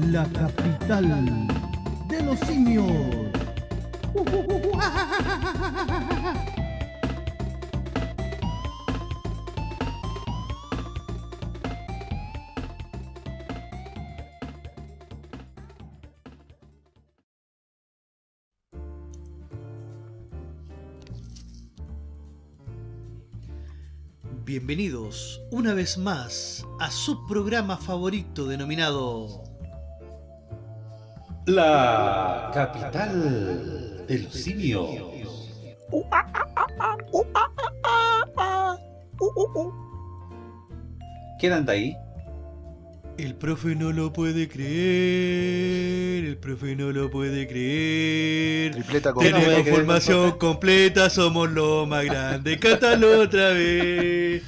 la capital de los simios. Bienvenidos una vez más a su programa favorito denominado La capital de los simios. ¿Quién anda ahí? El profe no lo puede creer, el profe no lo puede creer. Tripleta con Tiene- Tenemos formación completa, somos lo más grande. Cántalo otra vez.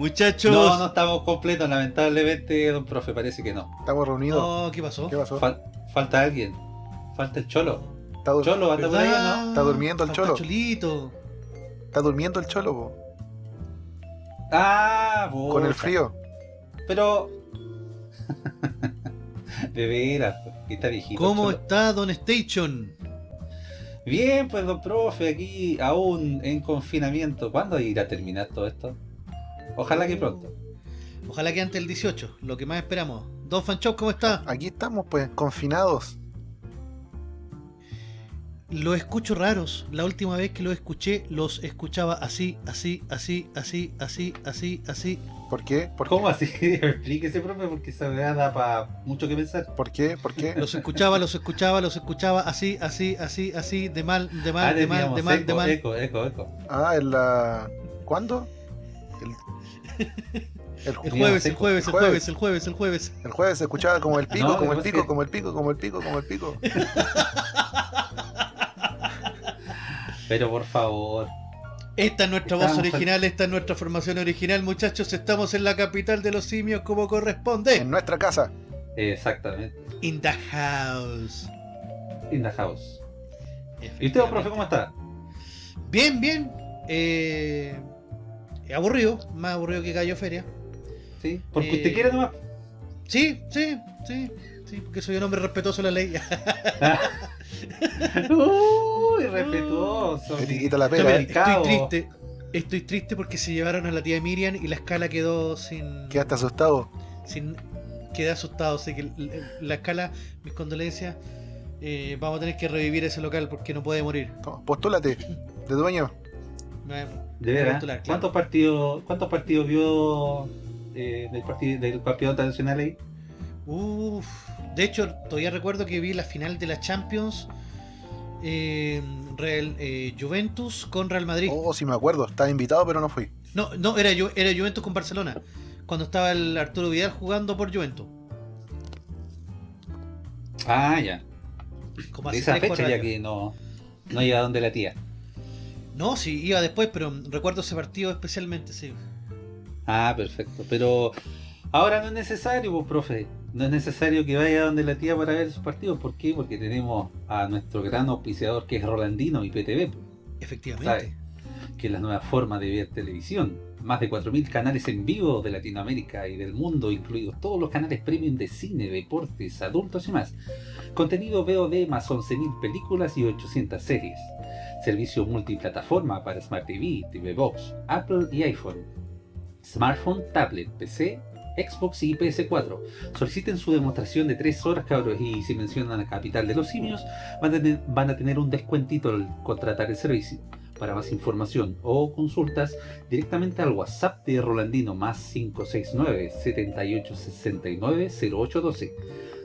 Muchachos. No, no estamos completos, lamentablemente, don profe, parece que no. Estamos reunidos. Oh, ¿qué pasó? ¿Qué pasó? Fal- falta alguien. Falta el cholo. Está, Cholo, anda por ahí, ¿o ¿Verdad? ¿no? Está durmiendo el Falta cholo. Cholito. está durmiendo el cholo, po, Ah, con el frío. Pero. de veras, que está viejito. ¿Cómo cholo. está Don Station? Bien, pues don profe, aquí aún en confinamiento. ¿Cuándo irá a terminar todo esto? Ojalá que pronto. Ojalá que antes del 18, lo que más esperamos. Don Fanchop, ¿cómo está? Aquí estamos, pues, confinados. Los escucho raros. La última vez que los escuché, los escuchaba así, así, así, así, así, así, así. ¿Por qué? ¿Por ¿Cómo qué? así? Explíquese, profe, porque esa weá da para mucho que pensar. ¿Por qué? ¿Por qué? Los escuchaba, los escuchaba, los escuchaba así, así, así, así, de mal, de mal, Ah, de mal, de mal, de eco, mal. eco, eco, eco. Ah, en la... ¿Cuándo? El, el, El ju- jueves, el jueves, el jueves, el jueves, el jueves. el jueves se escuchaba como el pico, No, como el que pico, como el pico, como el pico, como el pico, como el pico. Pero por favor. Esta es nuestra voz original, esta es nuestra formación original, muchachos. Estamos en la capital de los simios como En corresponde. nuestra casa. Exactamente. In the house. In the house. ¿Y usted, profe, cómo está? Bien, bien. Eh, aburrido, más aburrido que Gallo Feria. ¿Sí? Porque Eh, usted quiere nomás. Sí, sí, sí, sí, porque soy un hombre respetuoso de la ley. Uy, respetuoso. Te quita la Estoy, pega. Estoy triste. Estoy triste porque se llevaron a la tía Miriam y la escala quedó sin. Quedaste asustado. sin quedé asustado. Sé que la escala, mis condolencias. eh, vamos a tener que revivir ese local porque no puede morir. Postúlate. De dueño. De veras. Claro. ¿Cuántos partidos, cuántos partidos vio eh, del partido del partido tradicional ahí? Uf, de hecho, todavía recuerdo que vi la final de la Champions eh, Real, eh, Juventus con Real Madrid. Oh, sí me acuerdo. Estaba invitado, pero no fui. No, no, era, Ju- era Juventus con Barcelona. Cuando estaba el Arturo Vidal jugando por Juventus. Ah, ya. Como De hace esa tres, cuatro fecha ya años. que no, no iba donde la tía. No, sí, iba después, pero recuerdo ese partido especialmente, sí. Ah, perfecto. Pero ahora no es necesario, pues, profe. No es necesario que vaya donde la tía para ver esos partidos. ¿Por qué? Porque tenemos a nuestro gran auspiciador que es Rolandino y PTV, Efectivamente. ¿sabe? Que es la nueva forma de ver televisión. Más de 4.000 canales en vivo de Latinoamérica y del mundo, incluidos todos los canales premium de cine, deportes, adultos y más. Contenido VOD más 11.000 películas y 800 series. Servicio multiplataforma para Smart TV, TV Box, Apple y iPhone. Smartphone, tablet, PC, Xbox y PS4. Soliciten su demostración de 3 horas, cabros, y si mencionan la capital de los simios, van a tener, van a tener un descuentito al contratar el servicio. Para más información o consultas, directamente al WhatsApp de Rolandino más 569 7869 0812.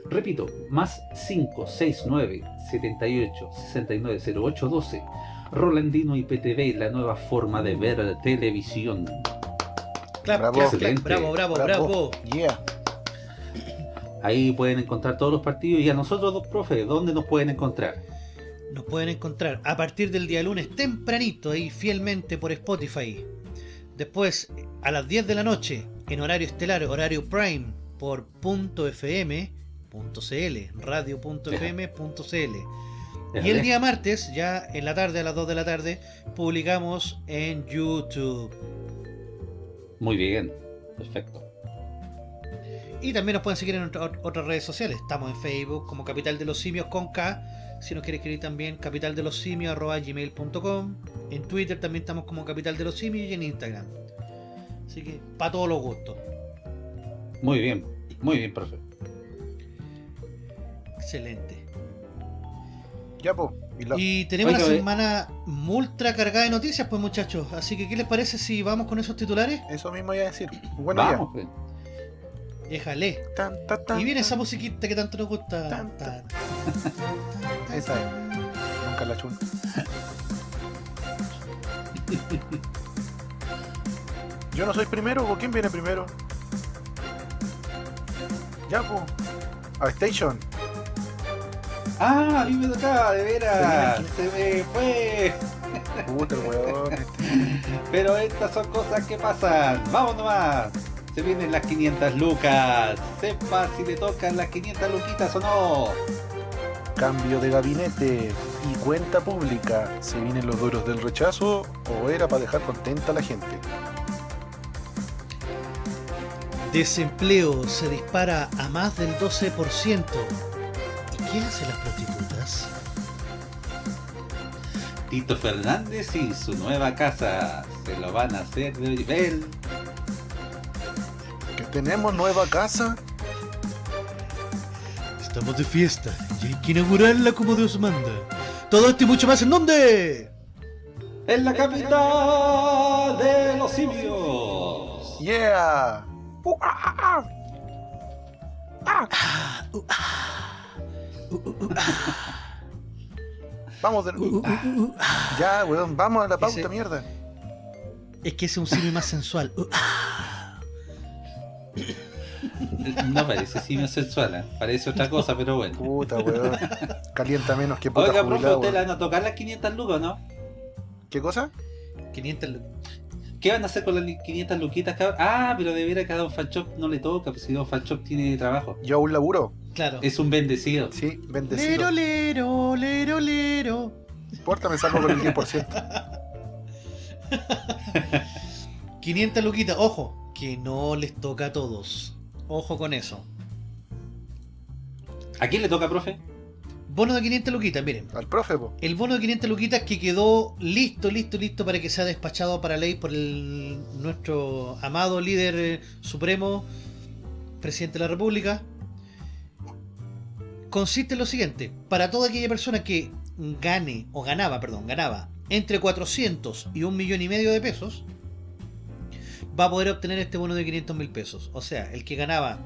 Repito, más 569 7869 0812. Rolandino IPTV, la nueva forma de ver televisión. Clap, Bravo. clap. Bravo, bravo, bravo. Yeah. Ahí pueden encontrar todos los partidos y a nosotros dos profes, ¿dónde nos pueden encontrar? Nos pueden encontrar a partir del día lunes tempranito ahí fielmente por Spotify. Después a las 10 de la noche en horario estelar, horario prime por .fm.cl, radio.fm.cl. Y el día martes, ya en la tarde, a las 2 de la tarde, publicamos en YouTube. Muy bien, perfecto. Y también nos pueden seguir en otra- otras redes sociales. Estamos en Facebook como Capital de los Simios con K. Si nos quiere escribir también capital de los simios arroba gmail.com. En Twitter también estamos como Capital de los Simios y en Instagram. Así que para todos los gustos. Muy bien, muy bien, profe. Excelente. Ya, po. Y tenemos Oiga, una eh. semana ultra cargada de noticias, pues muchachos. Así que, ¿qué les parece si vamos con esos titulares? Eso mismo iba a decir. Bueno, Vamos, pues. Déjale. Tan, tan, Y viene esa musiquita que tanto nos gusta. Esa es. Nunca la chun. Yo no soy primero, ¿o quién viene primero? Ya, po. A Station. Ah, a mí me tocaba, de veras. Se me fue. Puta, el weón. este. Pero estas son cosas que pasan. Vamos nomás. Se vienen las 500 lucas. Sepa si le tocan las 500 luquitas o no. Cambio de gabinete y cuenta pública. ¿Se vienen los duros del rechazo o era para dejar contenta a la gente? Desempleo se dispara a más del 12%. ¿Y qué hacen las prostitutas? Tito Fernández y su nueva casa. Se lo van a hacer de nivel. ¿Que tenemos nueva casa? Estamos de fiesta y hay que inaugurarla como Dios manda. Todo esto y mucho más en dónde? En la capital de los simios. ¡Yeah! Uh, ah, ah, ah. Vamos de... Uh, uh, uh, uh. Ya, weón, vamos a la pauta, Ese- mierda. Es que ese es un simio más sensual. No parece simio sexual, ¿eh? parece otra cosa, pero bueno. Puta, weón. Calienta menos que puta Oiga, profe, jubilado, ¿usted le weón. van a tocar las 500 lucas, no? ¿Qué cosa? 500 lu- ¿Qué van a hacer con las 500 luquitas, cabrón? Ah, pero de veras que a Don Fanchop no le toca, pues si Don Fanchop tiene trabajo. Yo aún laburo. Claro. Es un bendecido. Sí, bendecido. Lero, lero, lero, lero. No importa, me salgo con el 10%. 500 luquitas. Ojo, que no les toca a todos. Ojo con eso. ¿A quién le toca, profe? Bono de 500 luquitas, miren. Al profe, po. El bono de 500 luquitas que quedó listo, listo, listo para que sea despachado para ley por el, nuestro amado líder eh, supremo, presidente de la República. Consiste en lo siguiente, para toda aquella persona que gane, o ganaba, perdón, ganaba entre 400 y un millón y medio de pesos, va a poder obtener este bono de 500 mil pesos. O sea, el que ganaba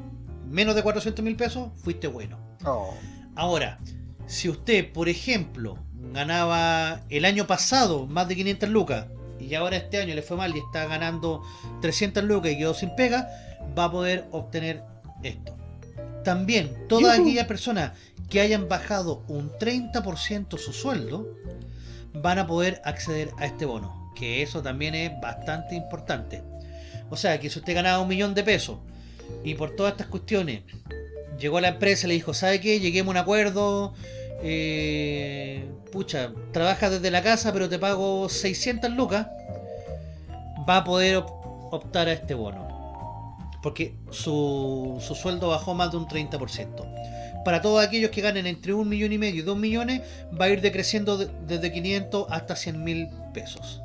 menos de 400 mil pesos, fuiste bueno. Oh, Ahora, si usted, por ejemplo, ganaba el año pasado más de 500 lucas y ahora este año le fue mal y está ganando 300 lucas y quedó sin pega, va a poder obtener esto. También, todas Yujú. aquellas personas que hayan bajado un 30% su sueldo van a poder acceder a este bono, que eso también es bastante importante. O sea, que si usted ganaba un millón de pesos y por todas estas cuestiones llegó a la empresa y le dijo, ¿sabe qué? Lleguemos a un acuerdo. eh, pucha, trabajas desde la casa, pero te pago 600 lucas. Va a poder op- optar a este bono. Porque su, su sueldo bajó más de un 30%. Para todos aquellos que ganen entre un millón y medio y dos millones, va a ir decreciendo de- desde 500 hasta 100 mil pesos.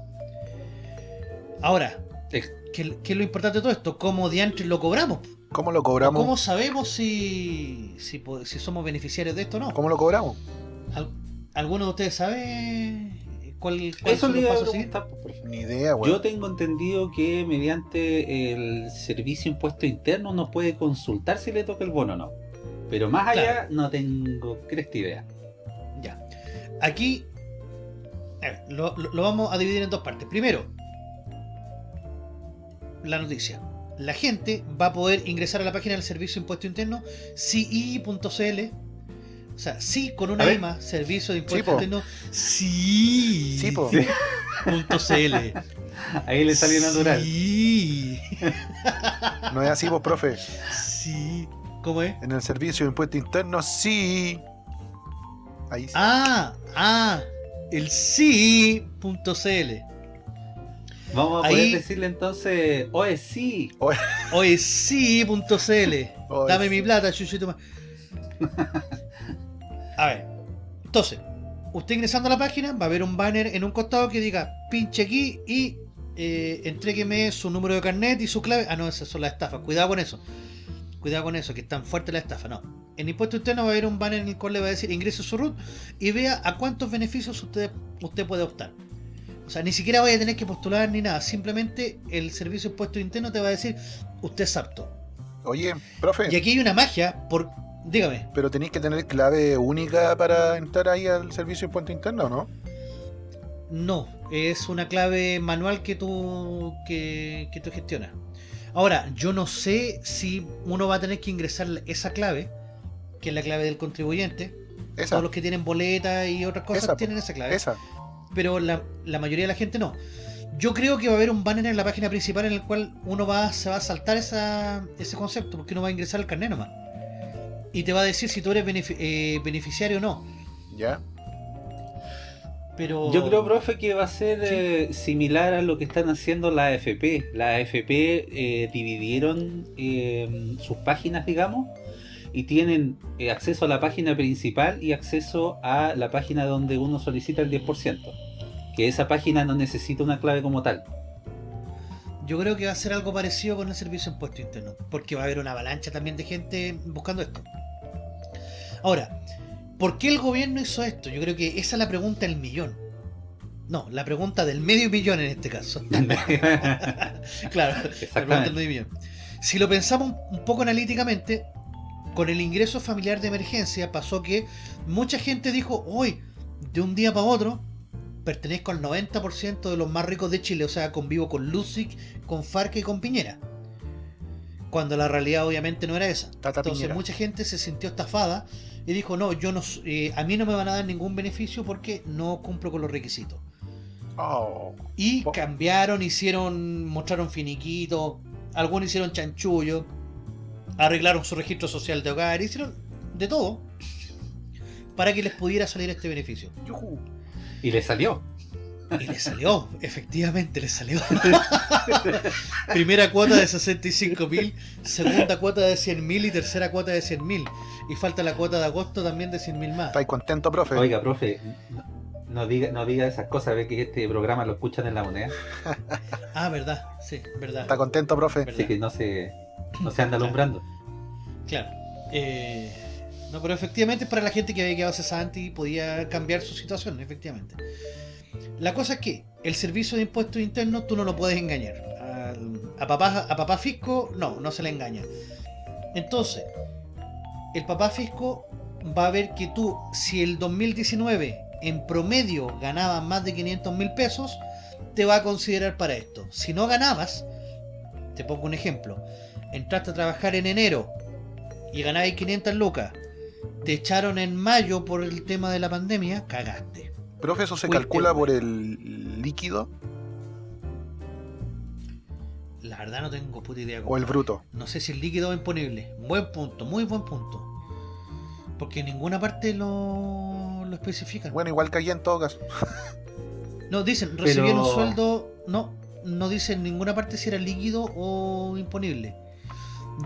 Ahora, Ex- ¿qué, qué es lo importante de todo esto? ¿Cómo diantres lo cobramos? ¿Cómo lo cobramos? ¿Cómo sabemos si, si, si somos beneficiarios de esto o no? ¿Cómo lo cobramos? ¿Al- ¿Alguno de ustedes sabe cuál, cuál Eso le pues. Ni idea, weón. Yo tengo entendido que mediante el servicio impuesto interno nos puede consultar si le toca el bono o no. Pero más allá Claro. no tengo cresta idea. Ya. Aquí a ver, lo, lo- lo vamos a dividir en dos partes. Primero, la noticia. La gente va a poder ingresar a la página del Servicio de Impuesto Interno, CI.cl. O sea, sí con una A ver. I más, Servicio de Impuesto po. Interno, sí. Sí, po. Sí. punto CL. Ahí le salió natural. Sí. No es así, vos, profe. Sí. ¿Cómo es? En el servicio de impuesto interno, sí. Ahí sí. Ah, ah, el sí.cl. Vamos a Ahí- poder decirle entonces, oye, sí. Oye, sí.cl. Oye, Dame mi plata, chuchito más. A ver. Entonces, usted ingresando a la página va a ver un banner en un costado que diga pinche aquí y eh, entrégueme su número de carnet y su clave. Ah, no, esas son las estafas. Cuidado con eso. Cuidado con eso, que es tan fuerte la estafa. No. En impuesto interno va a haber un banner en el cual le va a decir ingrese su RUT y vea a cuántos beneficios usted, usted puede optar. O sea, ni siquiera vaya a tener que postular ni nada. Simplemente el servicio de impuesto interno te va a decir usted es apto. Oye, profe, Y aquí hay una magia por... Dígame. pero tenéis que tener clave única para entrar ahí al servicio de impuesto interno, ¿no? No, es una clave manual que tú, que, que tú gestionas. Ahora, yo no sé si uno va a tener que ingresar esa clave, que es la clave del contribuyente. Esa, Todos los que tienen boletas y otras cosas Esa, tienen esa clave. esa. Pero la, la mayoría de la gente no. Yo creo que va a haber un banner en la página principal en el cual uno va, se va a saltar esa, ese concepto, porque uno va a ingresar el carnet nomás. Y te va a decir si tú eres eh, beneficiario o no. Ya. Pero... Yo creo, profe, que va a ser Sí. eh, similar a lo que están haciendo la AFP. La AFP eh, dividieron eh, sus páginas, digamos, y tienen eh, acceso a la página principal y acceso a la página donde uno solicita el 10%. Que esa página no necesita una clave como tal. Yo creo que va a ser algo parecido con el servicio de impuesto interno, porque va a haber una avalancha también de gente buscando esto. Ahora, ¿por qué el gobierno hizo esto? Yo creo que esa es la pregunta del millón. No, la pregunta del medio millón en este caso. claro, la pregunta del medio millón. Si lo pensamos un- un poco analíticamente, con el ingreso familiar de emergencia pasó que mucha gente dijo, hoy, de un día para otro, pertenezco al 90% de los más ricos de Chile, o sea, convivo con Lucic, con Farca y con Piñera. Cuando la realidad obviamente no era esa. Tata Entonces Piñera. mucha gente se sintió estafada y dijo, no, yo no, eh, a mí no me van a dar ningún beneficio porque no cumplo con los requisitos. Oh, Y cambiaron, hicieron, mostraron finiquito, algunos hicieron chanchullo, arreglaron su registro social de hogar, hicieron de todo para que les pudiera salir este beneficio. yujú. Y le salió. Y le salió, efectivamente le salió. Primera cuota de 65 mil, segunda cuota de 100 mil y tercera cuota de 100 mil. Y falta la cuota de agosto también de 100 mil más. ¿Estáis contento, profe? Oiga, profe, no, diga, no diga esas cosas, ve que este programa lo escuchan en la moneda. Ah, verdad, sí, verdad. ¿Está contento, profe? Así que no se, no se anda alumbrando. Claro. Eh, no, pero efectivamente para la gente que había quedado cesante y podía cambiar su situación, efectivamente. La cosa es que el servicio de impuestos internos tú no lo puedes engañar. A, papá, a papá fisco, no, no se le engaña. Entonces, el papá fisco va a ver que tú, si el 2019 en promedio ganabas más de 500 mil pesos, te va a considerar para esto. Si no ganabas, te pongo un ejemplo, entraste a trabajar en enero y ganabas 500 lucas, te echaron en mayo por el tema de la pandemia, cagaste. Profe, ¿eso se Fuiste, calcula por el líquido La verdad no tengo puta idea. o el compadre. bruto? No sé si el líquido o imponible. Buen punto, muy buen punto. Porque en ninguna parte lo, lo especifican. Bueno, igual que allí en todo caso. No, dicen, recibieron un Pero- sueldo. No, no dicen en ninguna parte si era líquido o imponible.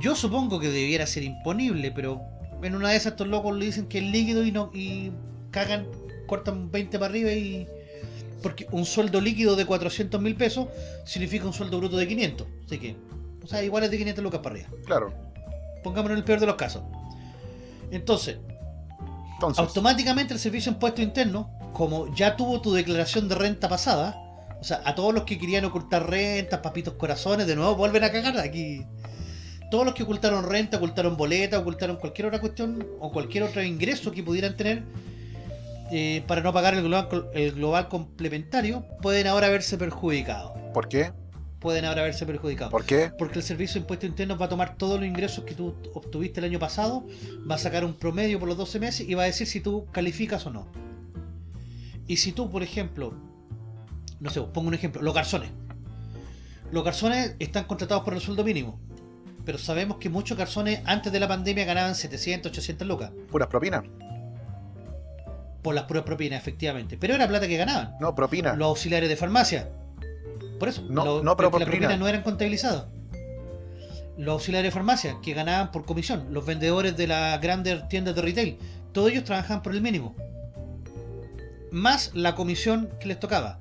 Yo supongo que debiera ser imponible, pero en una de esas estos locos le dicen que es líquido y no y cagan, cortan 20 para arriba y. Porque un sueldo líquido de 400 mil pesos significa un sueldo bruto de 500. Así que, o sea, igual es de 500 lucas para arriba. Claro. Pongámonos en el peor de los casos. Entonces, Entonces, automáticamente el servicio de impuesto interno, como ya tuvo tu declaración de renta pasada, o sea, a todos los que querían ocultar rentas, papitos corazones, de nuevo vuelven a cagar aquí. Todos los que ocultaron renta, ocultaron boleta, ocultaron cualquier otra cuestión o cualquier otro ingreso que pudieran tener eh, para no pagar el global, el global complementario, pueden ahora verse perjudicados. ¿por qué? Pueden ahora verse perjudicados. ¿Por qué? Porque el servicio de impuestos internos va a tomar todos los ingresos que tú obtuviste el año pasado, va a sacar un promedio por los 12 meses y va a decir si tú calificas o no. Y si tú, por ejemplo, no sé, pongo un ejemplo, los garzones. Los garzones están contratados por el sueldo mínimo. Pero sabemos que muchos garzones antes de la pandemia ganaban 700, 800 lucas. ¿Puras propinas? Por las puras propinas, efectivamente. Pero era plata que ganaban. No, propina. Los auxiliares de farmacia. Por eso, No, no, pero por las propinas propina. no eran contabilizadas. Los auxiliares de farmacia, que ganaban por comisión, los vendedores de las grandes tiendas de retail, todos ellos trabajaban por el mínimo. Más la comisión que les tocaba.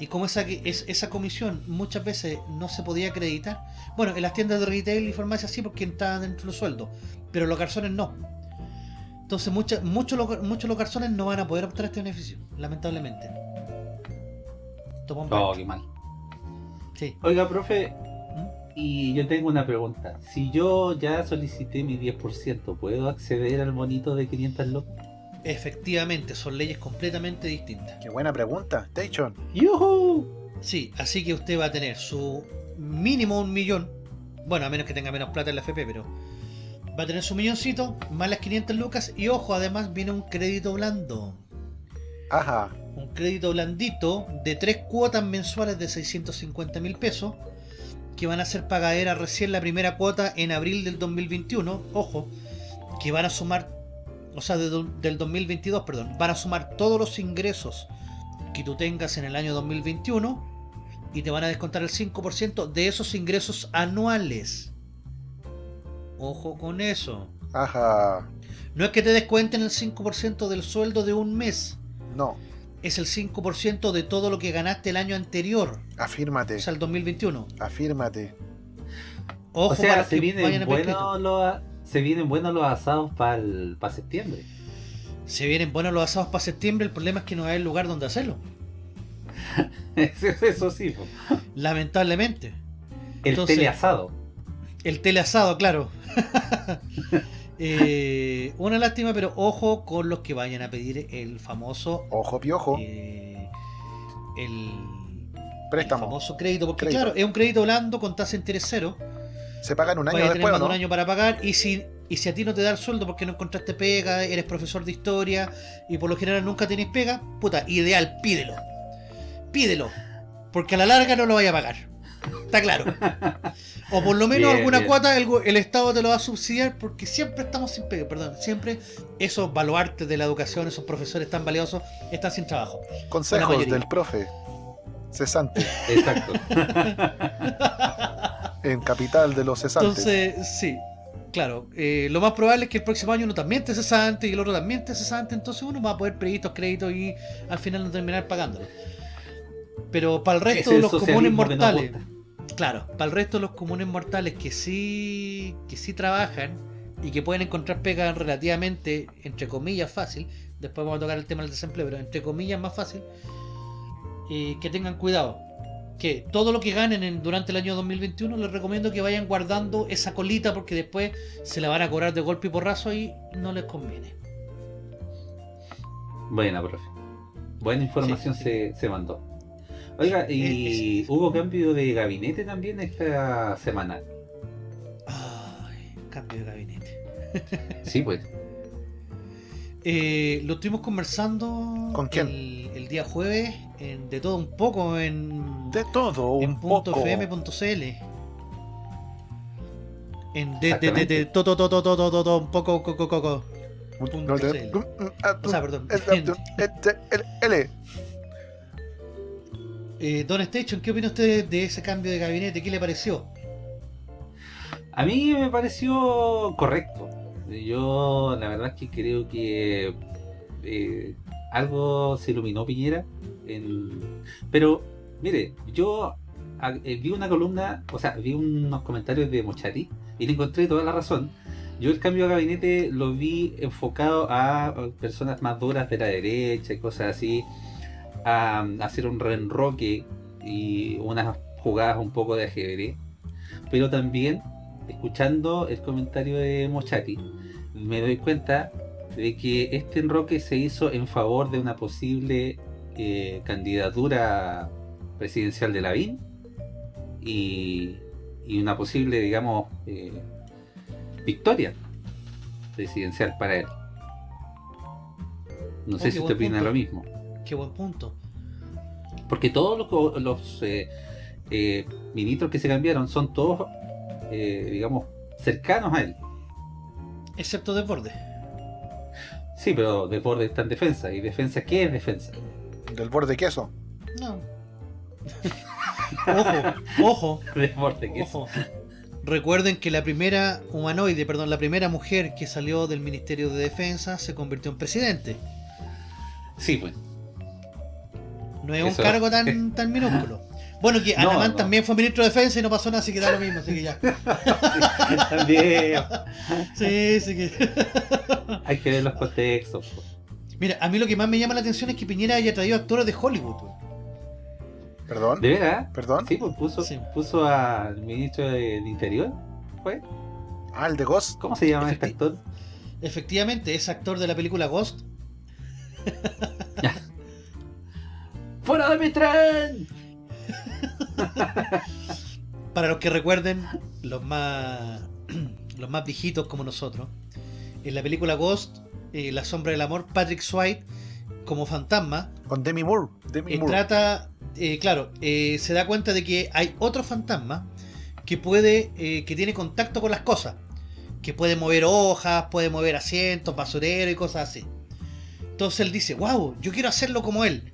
Y como esa, que- es, esa comisión muchas veces no se podía acreditar, bueno, en las tiendas de retail y farmacia sí, porque estaban dentro de los sueldos, pero los garzones no. Entonces mucha- muchos los, muchos los garzones no van a poder obtener este beneficio, lamentablemente. Toma un Oh, qué mal. Sí. Oiga, profe, ¿Mm? y yo tengo una pregunta. Si yo ya solicité mi 10%, ¿puedo acceder al bonito de 500 locos? Efectivamente, son leyes completamente distintas. Qué buena pregunta, Station. ¡Yuhu! Sí, así que usted va a tener su mínimo un millón. Bueno, a menos que tenga menos plata en la FP, pero va a tener su milloncito, más las 500 lucas. Y ojo, además viene un crédito blando. Ajá. Un crédito blandito de tres cuotas mensuales de 650 mil pesos. Que van a ser pagaderas recién la primera cuota en abril del 2021. Ojo, que van a sumar, o sea, de del 2022, perdón, van a sumar todos los ingresos que tú tengas en el año 2021 y te van a descontar el 5% de esos ingresos anuales. Ojo con eso. Ajá. No es que te descuenten el 5% del sueldo de un mes, No. es el 5% de todo lo que ganaste el año anterior, Afírmate. o sea, el 2021. Afírmate. Ojo o sea, para se vienen, buenos los, se vienen buenos los asados para septiembre. Se vienen buenos los asados para septiembre, el problema es que no hay lugar donde hacerlo. Eso, sí, po. Lamentablemente. el Entonces- teleasado. El teleasado, claro. Eh, una lástima, pero ojo con los que vayan a pedir el famoso. Ojo piojo. eh, el, famoso crédito, porque Crédito. claro, es un crédito blando con tasa de interés cero. Se pagan un año Vaya después, más ¿o de un no? año para pagar y si, y si a ti no te da el sueldo porque no encontraste pega, eres profesor de historia y por lo general nunca tenés pega, puta, ideal, pídelo. Pídelo. Porque a la larga no lo vaya a pagar. Está claro. O por lo menos Bien, alguna bien. cuota el, Estado te lo va a subsidiar porque siempre estamos sin pega, perdón, siempre esos baluartes de la educación, esos profesores tan valiosos, están sin trabajo. Consejos del profe. Cesante. Exacto. En capital de los cesantes. Entonces, sí, claro. eh, lo más probable es que el próximo año uno también esté cesante y el otro también esté cesante. Entonces uno va a poder pedir estos créditos y al final no terminar pagándolo. Pero para el resto de los comunes mortales, claro, para el resto de los comunes mortales que sí, que sí trabajan y que pueden encontrar pega relativamente, entre comillas, fácil. Después vamos a tocar el tema del desempleo, pero entre comillas más fácil. eh, que tengan cuidado que todo lo que ganen en- durante el año 2021 les recomiendo que vayan guardando esa colita porque después se la van a cobrar de golpe y porrazo y no les conviene. Buena, profe. Buena información Sí, sí. Se, se mandó. Oiga, ¿y Es- hubo cambio de gabinete también esta semana? Ay, cambio de gabinete. Sí, pues. Eh, lo estuvimos conversando ¿Con quién? El, el día jueves en- de todo un poco en, De todo, en un punto poco. fm.cl. En de, de, de, Exactamente. de todo, todo, todo, todo, todo, un poco, coco, coco. punto No te- CL. O sea, perdón. L. Eh, Don Station, ¿qué opina usted de ese cambio de gabinete? ¿Qué le pareció? A mí me pareció correcto. Yo la verdad es que creo que eh, algo se iluminó Piñera. Pero, mire, yo a- eh, vi una columna, o sea, vi unos comentarios de Mochati y le encontré toda la razón. Yo el cambio de gabinete lo vi enfocado a personas más duras de la derecha y cosas así, a, hacer un reenroque y unas jugadas un poco de ajedrez, pero también escuchando el comentario de Mochati, me doy cuenta de que este enroque se hizo en favor de una posible eh, candidatura presidencial de Lavín y, y una posible, digamos, eh, victoria presidencial para él. No sé si usted opina punto. lo mismo. Qué buen punto. Porque todos los, eh, eh, ministros que se cambiaron son todos, eh, digamos, cercanos a él. Excepto Desborde. Sí, pero Desbordes está en defensa. ¿Y defensa qué es defensa? Del borde queso. No. Ojo, ojo, Desborde que es. ojo. Recuerden que la primera humanoide, perdón, la primera mujer que salió del Ministerio de Defensa se convirtió en presidente. Sí, pues. No es un cargo tan, tan minúsculo. Bueno, que No, Anamán no. también fue ministro de Defensa y no pasó nada, así que da lo mismo, así que ya. También Sí, sí que. hay que ver los contextos. po. Mira, a mí lo que más me llama la atención es que Piñera haya traído actores de Hollywood. ¿Perdón? ¿De veras? ¿Perdón? Sí, pues puso, Sí. puso al ministro del Interior. ¿Fue? Ah, el de Ghost. ¿Cómo se llama este Efecti- actor? Efectivamente, es actor de la película Ghost. ¡Fuera de mi tren! Para los que recuerden, los más los más viejitos como nosotros, en la película Ghost, eh, La sombra del amor, Patrick Swayze como fantasma Con Demi Moore. Demi eh, Moore. trata, eh, claro, eh, se da cuenta de que hay otro fantasma que puede, eh, que tiene contacto con las cosas, que puede mover hojas, puede mover asientos, basurero y cosas así. Entonces él dice, wow, yo quiero hacerlo como él.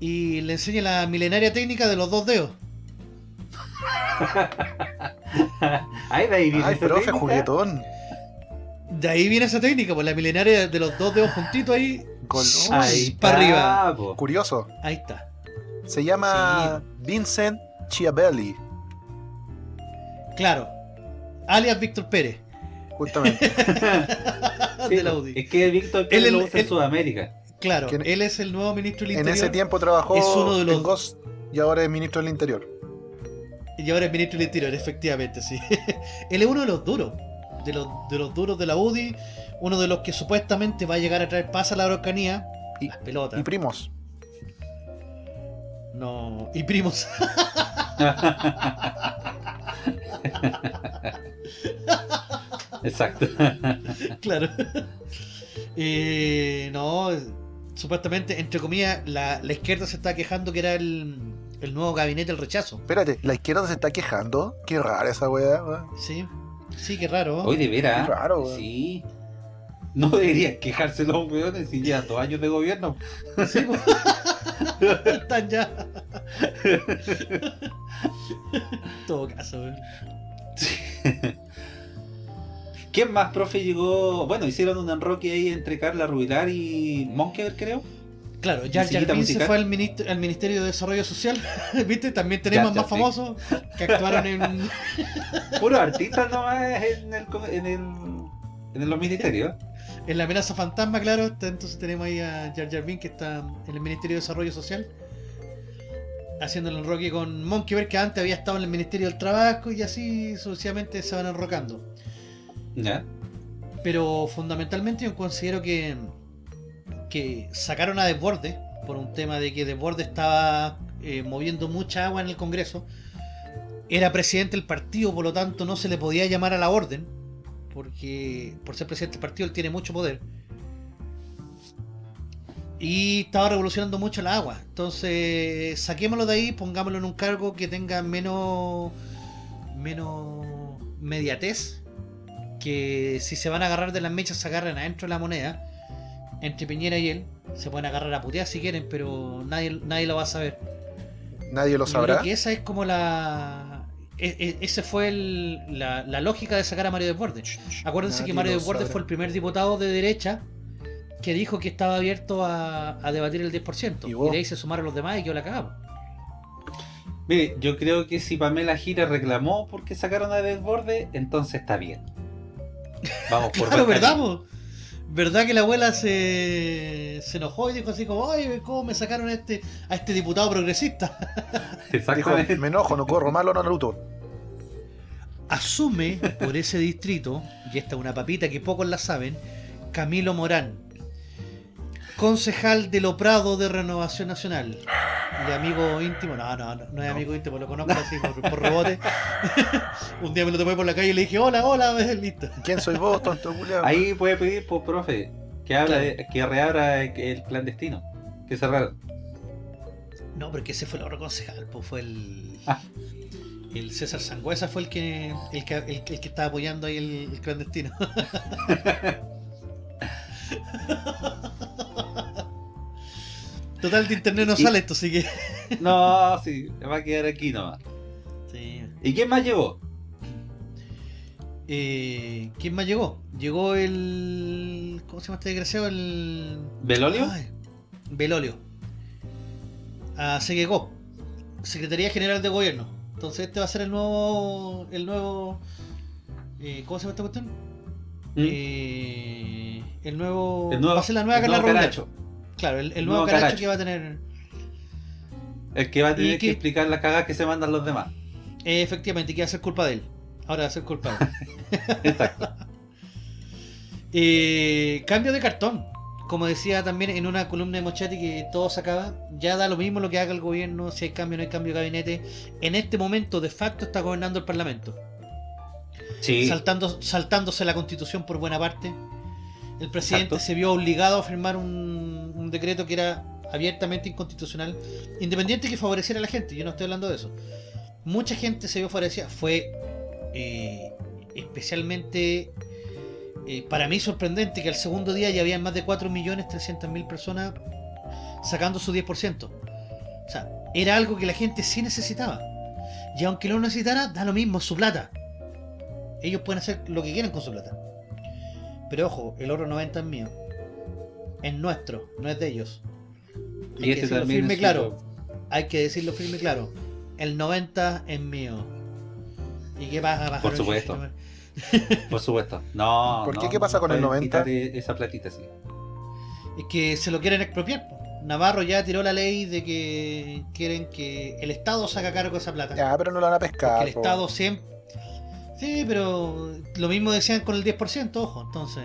Y le enseña la milenaria técnica de los dos dedos. Ay, de ahí viene Ay, esa profe, técnica. juguetón. De ahí viene esa técnica, pues la milenaria de los dos dedos juntitos ahí. Ahí para está, arriba. po. Curioso. Ahí está. Se llama Vincent Chiabelli. Claro. Alias Víctor Pérez. Justamente. Sí, po. Audi. Es que Víctor Pérez lo en él- Sudamérica. Claro, ¿Quién- él es el nuevo ministro del en Interior. ese tiempo trabajó es uno de los- en Ghost y ahora es ministro del Interior. Y ahora es ministro del Interior, efectivamente, sí. él es uno de los duros. De los, de los duros de la UDI. Uno de los que supuestamente va a llegar a traer paz a la Araucanía. Y- Las pelotas. Y primos. no. Y primos. Exacto. claro. Eh, no. Supuestamente, entre comillas, la, la izquierda se está quejando que era el, el nuevo gabinete del rechazo. Espérate, la izquierda se está quejando. Qué rara esa weá. weón. Sí. Sí, qué raro. Hoy de veras. Qué raro. Sí. No deberían quejarse los weones si llevan dos años de gobierno. Sí. Están ya. En todo caso, weón. ¿Quién más, profe, llegó? Bueno, hicieron un enroque ahí entre Carla Rubilar y Monkever, creo. Claro, Jar Jar se fue al, ministro, al Ministerio de Desarrollo Social. ¿Viste? También tenemos más famosos que actuaron en. Puros artistas nomás en, el, en, el, en los ministerios. En la amenaza fantasma, claro, entonces tenemos ahí a Jar Jar Binks que está en el Ministerio de Desarrollo Social haciendo el enroque con Monkey Bear que antes había estado en el Ministerio del Trabajo y así sucesivamente se van enrocando. Pero fundamentalmente yo considero que que sacaron a Desborde por un tema de que Desborde estaba eh, moviendo mucha agua en el Congreso. Era presidente del partido, por lo tanto no se le podía llamar a la orden, porque por ser presidente del partido él tiene mucho poder. Y estaba revolucionando mucho la agua. Entonces, saquémoslo de ahí, pongámoslo en un cargo que tenga menos menos mediatez. Que si se van a agarrar de las mechas, se agarren adentro de la moneda. Entre Piñera y él. Se pueden agarrar a putear si quieren, pero nadie, nadie lo va a saber. Nadie lo sabrá. creo que esa es como la. e- e- Ese fue el- la, la lógica de sacar a Mario Desbordes. Acuérdense que Mario Desbordes sabrá. fue el primer diputado de derecha que dijo que estaba abierto a, a debatir el 10%. ¿Y Y, de ahí se sumaron los demás y yo la cagamos. Mire, yo creo que si Pamela Gira reclamó porque sacaron a Desborde, entonces está bien. Vamos por Claro, buen ¿verdad? po? ¿Verdad que la abuela se, se enojó y dijo así como, oye, ¿cómo me sacaron a este, a este diputado progresista? Dijo, me enojo, no corro malo, no Naruto. Asume por ese distrito, y esta es una papita que pocos la saben, Camilo Morán, concejal de Loprado de Renovación Nacional. Y amigo íntimo, no, no, no, no es amigo íntimo, lo conozco así por, por rebote. Un día me lo tomé por la calle y le dije, hola, hola, listo. ¿Quién soy vos, tonto culiao? Ahí puede pedir, pues, profe, que habla de, que reabra el clandestino. Que cerraron. No, porque ese fue el otro concejal, pues fue el. Ah. El César Sangüesa fue el que el que, el, que- el que estaba apoyando ahí el, el clandestino. Total de internet no Y- sale esto, así que. No, sí, va a quedar aquí nomás. Sí. ¿Y quién más llegó? Eh, ¿Quién más llegó? Llegó el... ¿Cómo se llama este desgraciado? El... ¿Belolio? Ay, Belolio. A Seguegó. Secretaría General de Gobierno. Entonces este va a ser el nuevo... El nuevo... eh, ¿Cómo se llama esta cuestión? ¿Mm? Eh, el nuevo... el nuevo, va a ser la nueva Carla. Caracho. Claro, el, nuevo nuevo Caracho, Caracho. que va a tener... El que va a ¿Y tener que explicar las cagadas que se mandan los demás. eh, efectivamente, que va a ser culpa de él. Ahora va a ser culpa de él. Exacto. Eh, cambio de cartón. Como decía también en una columna de Mochati que todo se acaba, ya da lo mismo lo que haga el gobierno, si hay cambio o no hay cambio de gabinete. En este momento, de facto, está gobernando el Parlamento. Sí. Saltando, saltándose la constitución por buena parte. El presidente Exacto. se vio obligado a firmar un, un decreto que era abiertamente inconstitucional, independiente que favoreciera a la gente. Yo no estoy hablando de eso. Mucha gente se vio favorecida. Fue eh, especialmente eh, para mí sorprendente que al segundo día ya habían más de 4.300.000 personas sacando su 10%. O sea, era algo que la gente sí necesitaba. Y aunque no lo necesitara, da lo mismo, su plata. Ellos pueden hacer lo que quieran con su plata. Pero ojo, el oro 90 es mío. Es nuestro, no es de ellos. Hay Y que este decirlo también firme claro. suyo. Hay que decirlo firme y claro. El 90 es mío. ¿Y qué pasa, pájaro Por supuesto. Por supuesto. No. ¿Por qué? no, ¿Qué pasa no con el pueden 90? quitar e- esa platita así. Es que se lo quieren expropiar. Navarro ya tiró la ley de que quieren que el Estado saca cargo de esa plata. Ya, pero no lo van a Porque pescar. el po. Estado siempre... Sí, pero lo mismo decían con el 10%, ojo. Entonces...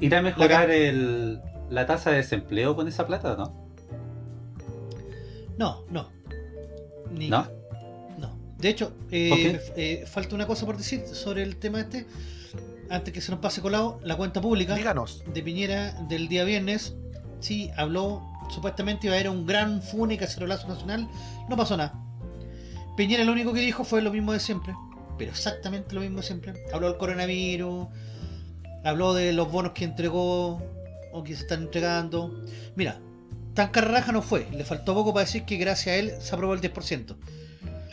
¿Irá a mejorar el, la tasa de desempleo con esa plata o no? No, no. Ni- ¿No? No. De hecho, eh, eh, falta una cosa por decir sobre el tema este. Antes que se nos pase colado, la cuenta pública Díganos. de Piñera del día viernes, sí, habló, supuestamente iba a haber un gran fune cacerolazo nacional, no pasó nada. Piñera lo único que dijo fue lo mismo de siempre, pero exactamente lo mismo siempre. Habló del coronavirus, habló de los bonos que entregó o que se están entregando. Mira, tan carraja no fue, le faltó poco para decir que gracias a él se aprobó el 10%.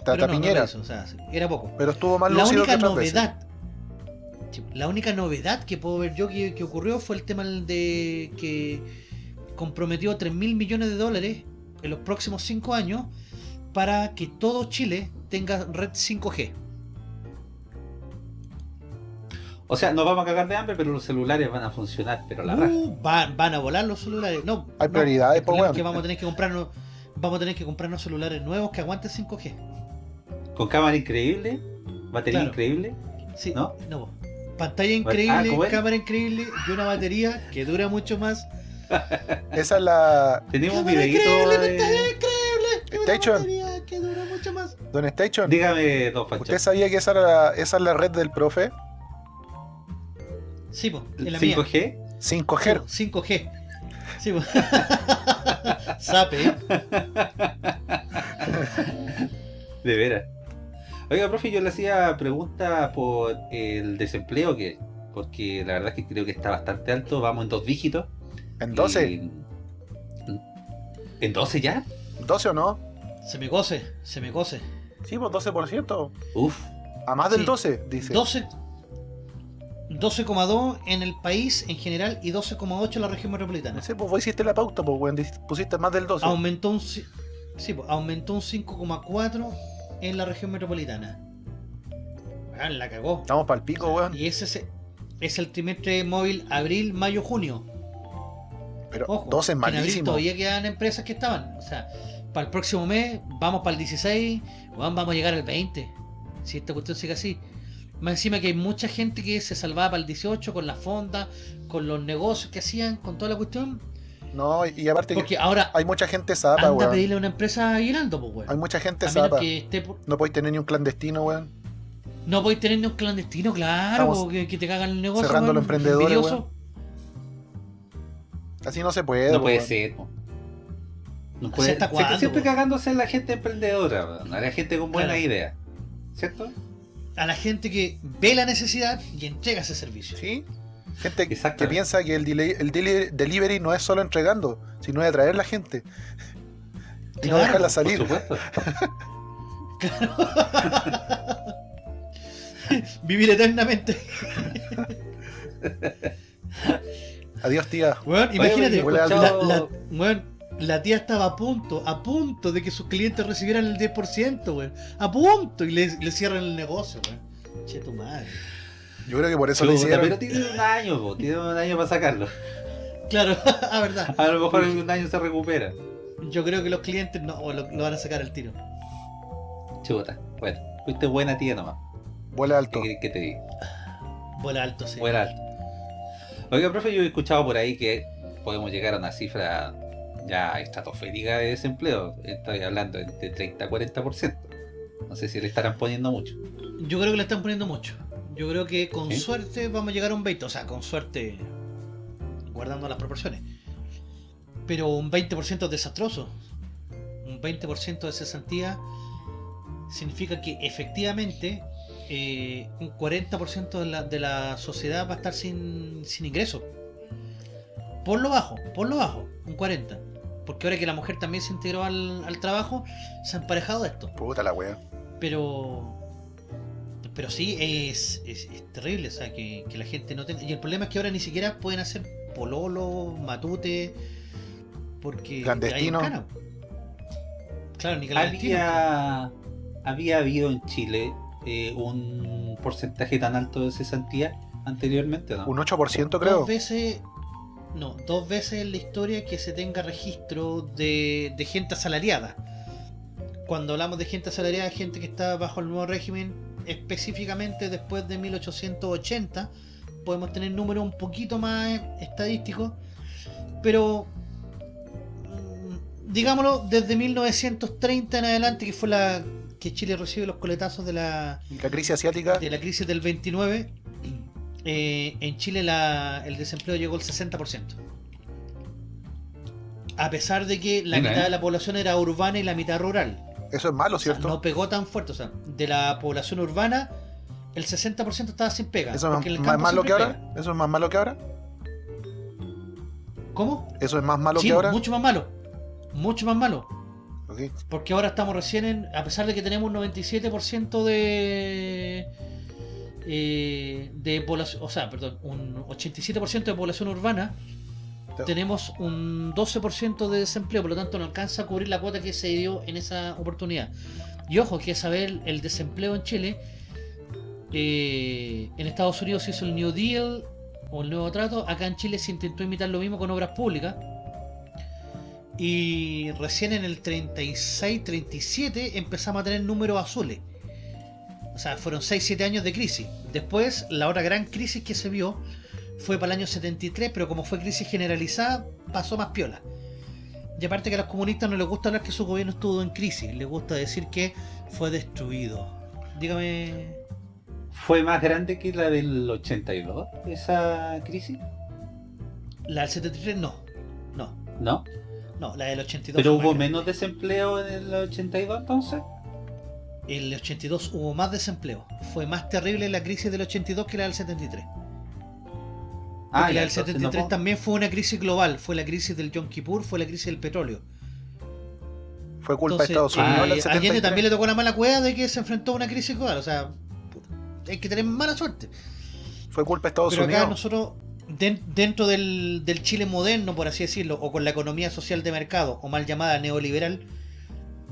Tata no, Piñera. o sea, era poco. pero estuvo más La que única veces. novedad, la única novedad que puedo ver yo que, que ocurrió fue el tema de que comprometió 3 mil millones de dólares en los próximos 5 años para que todo Chile tenga red 5G. O sea, nos vamos a cagar de hambre, pero los celulares van a funcionar, pero la. Uh, van, van a volar los celulares. No, Hay no, prioridades, el po, problema es weón. que vamos a tener que comprarnos vamos a tener que comprarnos celulares nuevos que aguanten 5G. Con cámara increíble, batería Claro. increíble. Sí, ¿No? no. Pantalla Ah, increíble, cámara increíble y una batería que dura mucho más. Esa es la. Tenemos un videito increíble, de... pantalla increíble Station. que dura mucho más. Don Station. Dígame, don Pancho. ¿Usted sabía que esa, era la, esa es la red del profe? Sí, pues, en la mía. 5G. 5G. 5G. Sí, po. Sape, ¿eh? De veras. Oiga, profe, yo le hacía pregunta por el desempleo, que porque la verdad es que creo que está bastante alto. Vamos en dos dígitos. ¿En 12? Y- ¿En 12 ya? ¿12 o no? Se me cose, se me cose. Sí, pues 12%. Uf. A más del Sí. 12, dice. 12 12,2 en el país en general y 12,8 en la región metropolitana. No sé, pues vos hiciste la pauta, pues, weón. Pusiste más del 12. Aumentó un sí, aumentó un 5,4 en la región metropolitana. Ah, la cagó. Estamos para el pico, weón. Y ese es, es el trimestre móvil abril, mayo, junio. Pero Ojo, 12 es que en abril malísimo. todavía quedan empresas que estaban. O sea, para el próximo mes, vamos para el 16, weón, vamos a llegar al 20. Si esta cuestión sigue así. Más encima que hay mucha gente que se salvaba para el 18 con las fondas, con los negocios que hacían, con toda la cuestión. No, y aparte que Porque ahora hay mucha gente zapa, anda a weón. pedirle a una empresa aguinaldo, pues, weón. Hay mucha gente A menos zapa. que esté por- No podéis tener ni un clandestino, weón. No podéis tener ni un clandestino, claro, que, que te cagan el negocio. cerrando weón, los emprendedores, envidioso. Así no se puede, No puede weón. ser. No ¿Hasta puede, siempre, cuándo, siempre cagándose en la gente emprendedora, weón, a la gente con buena Claro. idea. ¿Cierto? A la gente que ve la necesidad y entrega ese servicio. ¿Sí? Gente que piensa que el, deli- el deli- delivery no es solo entregando, sino de atraer la gente. Y no Claro, dejarla Por salir. supuesto. Vivir eternamente. Adiós, tía. Oye, imagínate, la, la- weón, la tía estaba a punto, a punto de que sus clientes recibieran el 10%, weón. A punto, y le, le cierran el negocio, weón. Che, tu madre. Yo creo que por eso le Chuta, hicieron. pero tiene un año, po, tiene un año para sacarlo. Claro, a verdad. A lo mejor en un año se recupera. Yo creo que los clientes no lo, lo van a sacar al tiro. Chuta. Bueno, fuiste buena tía nomás. Vuela alto. ¿Qué que te diga? Vuela alto, sí. Buena alta. Oiga, profe, yo he escuchado por ahí que podemos llegar a una cifra ya estratosférica de desempleo. Estoy hablando de 30 a 40%. No sé si le estarán poniendo mucho. Yo creo que le están poniendo mucho. Yo creo que con suerte vamos a llegar a un 20. O sea, con suerte, guardando las proporciones. Pero un 20% es desastroso. Un 20% de cesantía significa que efectivamente eh, un 40% de la, de la sociedad va a estar sin, sin ingresos. Por lo bajo, por lo bajo, un 40%. Porque ahora que la mujer también se integró al, al trabajo, se ha emparejado esto. Puta la wea. Pero. Pero sí, es, es, es terrible, o sea, que, que la gente no tenga. Y el problema es que ahora ni siquiera pueden hacer pololo, matute, porque. Clandestino. hay. Claro, ni clandestino. Había, había habido en Chile eh, un porcentaje tan alto de cesantía anteriormente, ¿no? Un 8% creo. Dos veces. No, dos veces en la historia que se tenga registro de, de gente asalariada. Cuando hablamos de gente asalariada, gente que está bajo el nuevo régimen, específicamente después de 1880, podemos tener números un poquito más estadísticos, pero mm, digámoslo, desde 1930 en adelante, que fue la que Chile recibe los coletazos de la, la crisis asiática. de la crisis del 29, eh, en Chile la- el desempleo llegó al 60%. A pesar de que la Mira, mitad eh. de la población era urbana y la mitad rural. Eso es malo, O sea, ¿cierto? no pegó tan fuerte. O sea, de la población urbana, el 60% estaba sin pega. Eso es el más malo que ahora. pega. Eso es más malo que ahora. ¿Cómo? Eso es más malo Sí, que ahora. mucho más malo. Mucho más malo. Ok. Porque ahora estamos recién en. A pesar de que tenemos un 97% de. Eh, de población. O sea, perdón, un 87% de población urbana. Te- Tenemos un 12% de desempleo, por lo tanto no alcanza a cubrir la cuota que se dio en esa oportunidad. Y ojo, que saber el desempleo en Chile. eh, en Estados Unidos se hizo el New Deal o el nuevo trato. Acá en Chile se intentó imitar lo mismo con obras públicas. Y recién en el 36-37 empezamos a tener números azules. O sea, fueron 6-7 años de crisis. Después, la otra gran crisis que se vio fue para el año 73, pero como fue crisis generalizada, pasó más piola. Y aparte que a los comunistas no les gusta hablar que su gobierno estuvo en crisis, les gusta decir que fue destruido. Dígame... ¿Fue más grande que la del 82, esa crisis? La del 73 no. No, ¿No? no, la del 82 ¿Pero hubo menos desempleo en el 82 entonces? El 82 hubo más desempleo. Fue más terrible la crisis del 82 que la del 73. Ah, Porque la del entonces no 73 puedo- también fue una crisis global. Fue la crisis del Yom Kippur, fue la crisis del petróleo. Fue culpa de Entonces, Estados Unidos. eh, la del a Allende 73. también le tocó la mala cueva de que se enfrentó a una crisis global. O sea, hay que tener mala suerte. Fue culpa de Estados Pero acá Unidos. nosotros, den- dentro del, del Chile moderno, por así decirlo, o con la economía social de mercado, o mal llamada neoliberal,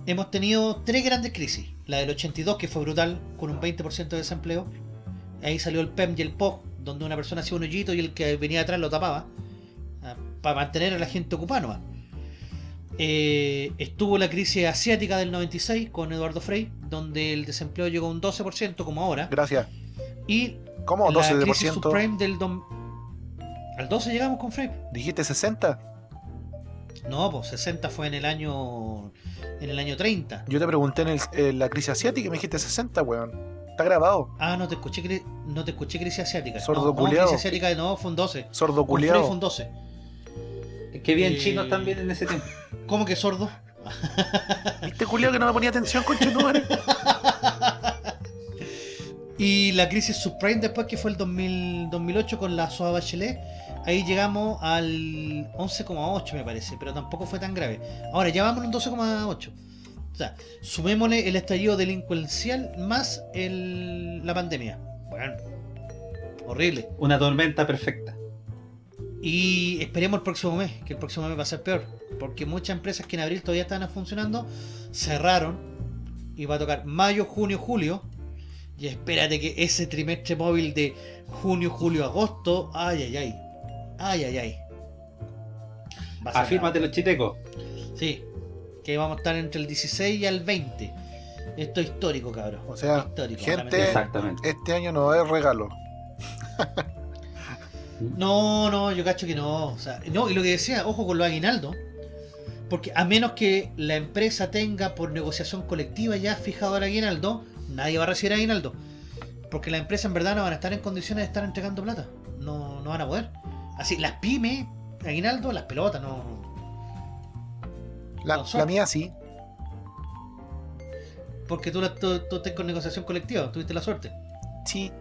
hemos tenido tres grandes crisis. La del 82, que fue brutal, con un 20% de desempleo. Ahí salió el PEM y el POC, donde una persona hacía un hoyito y el que venía atrás lo tapaba. ah, Para mantener a la gente ocupada nomás. Eh, estuvo la crisis asiática del 96 con Eduardo Frei, donde el desempleo llegó a un 12% como ahora. Gracias. Y ¿Cómo? la crisis 12%. subprime del... dom- Al 12 llegamos con Frei. Dijiste 60. No, pues 60 fue en el año en el año 30. Yo te pregunté en, el- en la crisis asiática y me dijiste 60, weón. Está grabado. Ah, no te escuché no te escuché crisis asiática. Sordo no, no, culiao. crisis asiática no, fue un 12. Sordo Con Frei fue un culiado. 12. Es que bien Eh, chinos también en ese tiempo. ¿Cómo que sordo? ¿Viste culiado que no me ponía atención, conchetumare? Y la crisis subprime después, que fue el 2000 2008 con la SOA Bachelet, ahí llegamos al 11,8 me parece, pero tampoco fue tan grave. Ahora ya vamos en un 12,8. O sea, sumémosle el estallido delincuencial más el, la pandemia. Bueno, horrible. Una tormenta perfecta. Y esperemos el próximo mes, que el próximo mes va a ser peor. Porque muchas empresas que en abril todavía estaban funcionando, cerraron. Y va a tocar mayo, junio, julio. Y espérate que ese trimestre móvil de junio, julio, agosto. Ay, ay, ay. Ay, ay, ay. Afírmate los chitecos. Sí. Que vamos a estar entre el 16 y el 20. Esto es histórico, cabrón. O sea, histórico. gente-. Exactamente. Este año no es regalo. No, no, yo cacho que no. O sea, no, y lo que decía, ojo con los aguinaldos. Porque a menos que la empresa tenga por negociación colectiva ya fijado el aguinaldo, nadie va a recibir aguinaldo. Porque las empresas en verdad no van a estar en condiciones de estar entregando plata. No, no van a poder. Así, las pymes, aguinaldo, las pelotas, no. La, No, son- la mía sí. Porque tú, la- tú, tú estás con negociación colectiva, tuviste la suerte. Sí.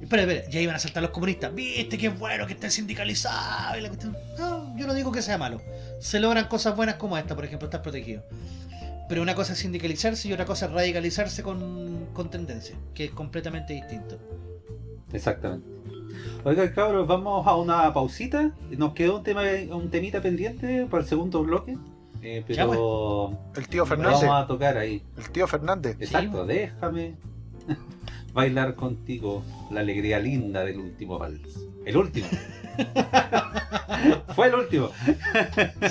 Espera, espera, ya iban a saltar los comunistas. ¿Viste qué bueno que estén sindicalizados? y la cuestión? No, yo no digo que sea malo. Se logran cosas buenas como esta, por ejemplo, estar protegido. Pero una cosa es sindicalizarse y otra cosa es radicalizarse con, con tendencia, que es completamente distinto. Exactamente. Oiga, cabros, vamos a una pausita. Nos quedó un tema, un temita pendiente para el segundo bloque. Eh, Ya, pues. pero El tío Fernández. vamos a tocar ahí. El tío Fernández. Exacto, déjame bailar contigo la alegría linda del último vals. El último. Fue el último.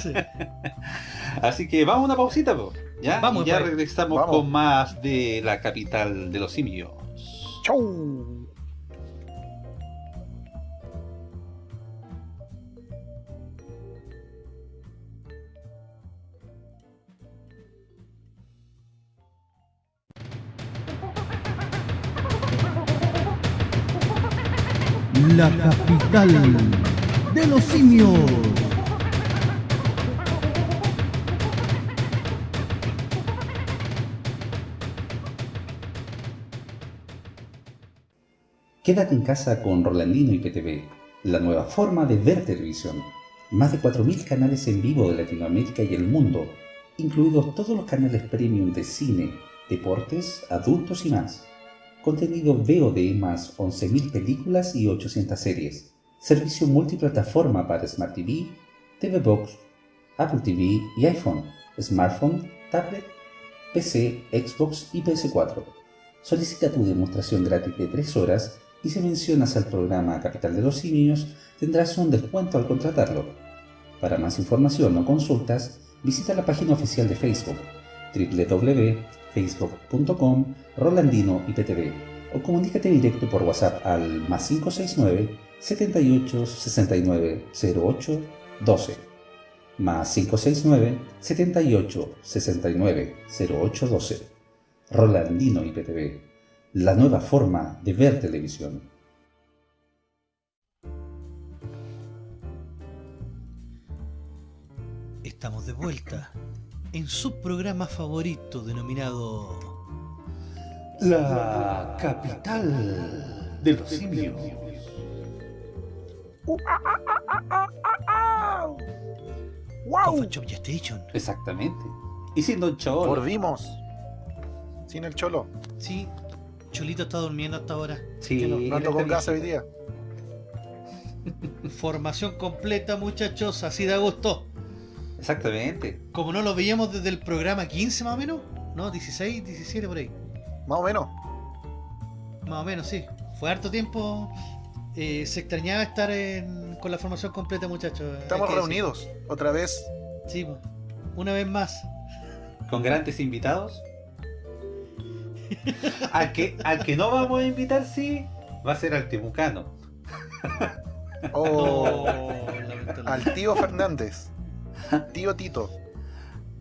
Así que vamos a una pausita, po. ¿ya? Vamos, y ya pues. regresamos Vamos. con más de la capital de los simios. Chau. La capital de los simios. Quédate en casa con Rolandino y PTV, la nueva forma de ver televisión. Más de 4.000 canales en vivo de Latinoamérica y el mundo, incluidos todos los canales premium de cine, deportes, adultos y más. Contenido VOD más 11.000 películas y 800 series. Servicio multiplataforma para Smart TV, TV Box, Apple TV y iPhone, smartphone, tablet, PC, Xbox y PS4. Solicita tu demostración gratis de 3 horas y si mencionas al programa Capital de los Simios tendrás un descuento al contratarlo. Para más información o consultas, visita la página oficial de Facebook www.facebook.com Rolandino IPTV o comunícate directo por WhatsApp al más 569 78 69 08 12 más 569 78 69 08 12 Rolandino IPTV, la nueva forma de ver televisión. Estamos de vuelta en su programa favorito denominado La capital de los simios. ¡Wow! Station. Exactamente. Y siendo un cholo. Volvimos. Sin el cholo. Sí, Cholito está durmiendo hasta ahora. Sí, Que no, no ando él con casa hoy día. Formación completa, muchachos, así da gusto. Exactamente. Como no lo veíamos desde el programa 15 más o menos, ¿no? 16, 17 por ahí. Más o menos. Más o menos, sí. Fue harto tiempo. eh, se extrañaba estar en- con la formación completa, muchachos. Estamos decir. reunidos. Otra vez. Sí, una vez más. Con grandes invitados. al, que, al que no vamos a invitar, sí, va a ser al Temucano. Oh, lamentablemente. al tío Fernández. Tío Tito.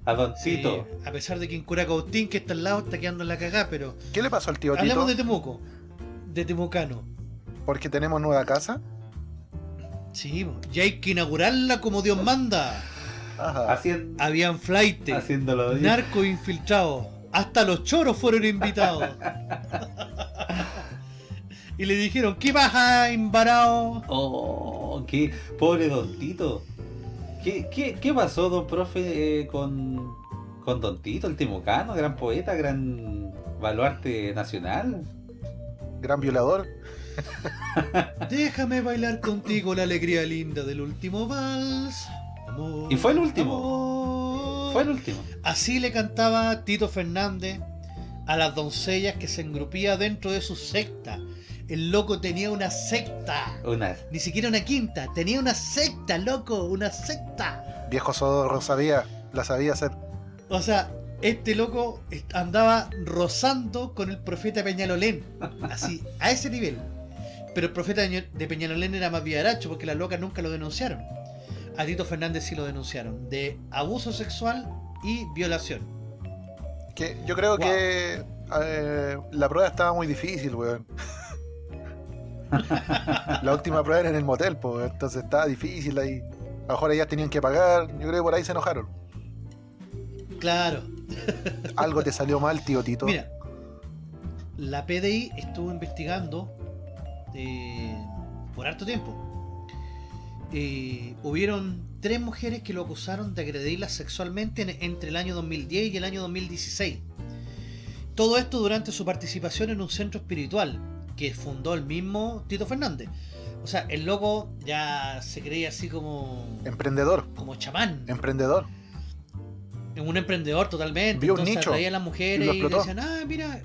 A Don Tito. a pesar de que en Curacautín, que está al lado, está quedando en la cagada, pero. ¿Qué le pasó al tío Tito? Hablamos de Temuco. De Temucano. Porque tenemos nueva casa. Sí, y hay que inaugurarla como Dios manda. Ajá. Haciendo, Habían flight, haciéndolo bien. narco infiltrados. Hasta los choros fueron invitados. Y le dijeron, ¿qué pasa, embarado? Oh, qué pobre Don Tito. ¿Qué, qué, qué pasó, don profe, eh, con, con Don Tito, el Timucano, gran poeta, gran baluarte nacional? Gran violador. Déjame bailar contigo la alegría linda del último vals. Amor, Y fue el último. amor. Fue el último. Así le cantaba Tito Fernández a las doncellas que se engrupía dentro de su secta. El loco tenía una secta. Una, Ni siquiera una quinta, tenía una secta, loco, una secta. Viejo Sodorro sabía, la sabía hacer. O sea, este loco andaba rozando con el profeta Peñalolén. Así, a ese nivel. Pero el profeta de de Peñalolén era más vivaracho porque las locas nunca lo denunciaron. A Tito Fernández sí lo denunciaron. De abuso sexual y violación. Que yo creo Wow. que eh, la prueba estaba muy difícil, weón. La última prueba era en el motel, pues, entonces estaba difícil ahí. A lo mejor ellas tenían que pagar, yo creo que por ahí se enojaron. Claro. Algo te salió mal, tío Tito. Mira, la PDI estuvo investigando eh, por harto tiempo. Eh, hubieron tres mujeres que lo acusaron de agredirlas sexualmente en- entre el año 2010 y el año 2016. Todo esto durante su participación en un centro espiritual que fundó el mismo Tito Fernández. O sea, el loco ya se creía así como, Emprendedor, como chamán. emprendedor. un emprendedor totalmente. Vio un nicho atraía a las y mujeres y, le explotó. decían, ah, mira,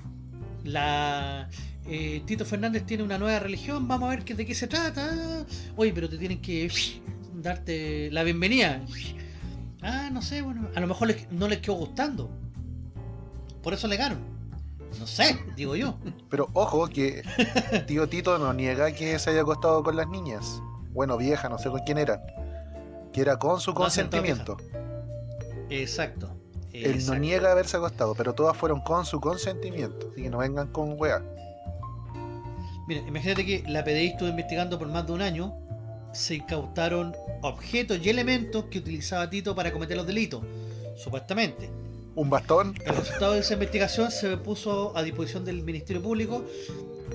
la eh, Tito Fernández tiene una nueva religión, vamos a ver qué, de qué se trata. Oye, pero te tienen que darte la bienvenida. Ah, no sé, bueno, a lo mejor les- no les quedó gustando. Por eso legaron. No sé, digo yo. Pero ojo que tío Tito no niega que se haya acostado con las niñas. Bueno, vieja, no sé con quién era. Que era con su No, consentimiento. Exacto. Él no niega haberse acostado, pero todas fueron con su consentimiento. Así que no vengan con weá. Mira, imagínate que la PDI estuvo investigando por más de un año. Se incautaron objetos y elementos que utilizaba Tito para cometer los delitos, supuestamente. Un bastón El resultado de esa investigación se puso a disposición del Ministerio Público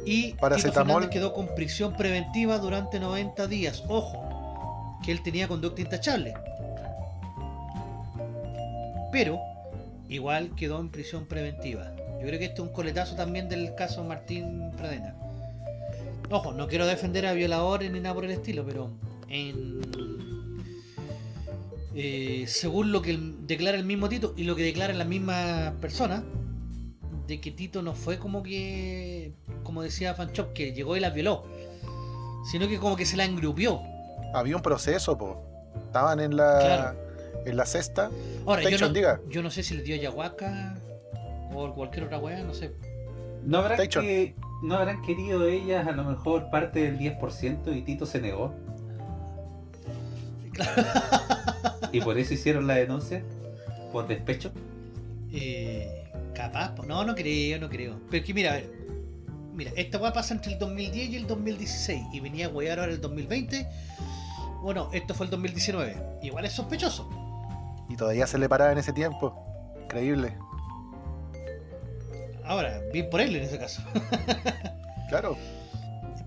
y Paracetamol. Quedó con prisión preventiva durante 90 días. Ojo, que él tenía conducta intachable. Pero igual quedó en prisión preventiva. Yo creo que este es un coletazo también del caso Martín Pradena. Ojo, no quiero defender a violadores ni nada por el estilo, pero en eh, según lo que declara el mismo Tito y lo que declaran las mismas personas, de que Tito no fue como que, como decía Fanchop, que llegó y la violó, sino que como que se la engrupió. había un proceso, po. Estaban en la Claro. en la cesta. Ahora, yo no, diga. yo no sé si le dio ayahuasca o cualquier otra weá, no sé. ¿No habrán, que, ¿No habrán querido ellas a lo mejor parte del 10% y Tito se negó? ¿Y por eso hicieron la denuncia? ¿Por despecho? Eh, capaz, no, no creo, no creo. Pero es que mira, a ver, mira, esta weá pasa entre el 2010 y el 2016 y venía a wear ahora el 2020. Bueno, esto fue el 2019. Igual es sospechoso. Y todavía se le paraba en ese tiempo. Increíble. Ahora, bien por él en ese caso. Claro.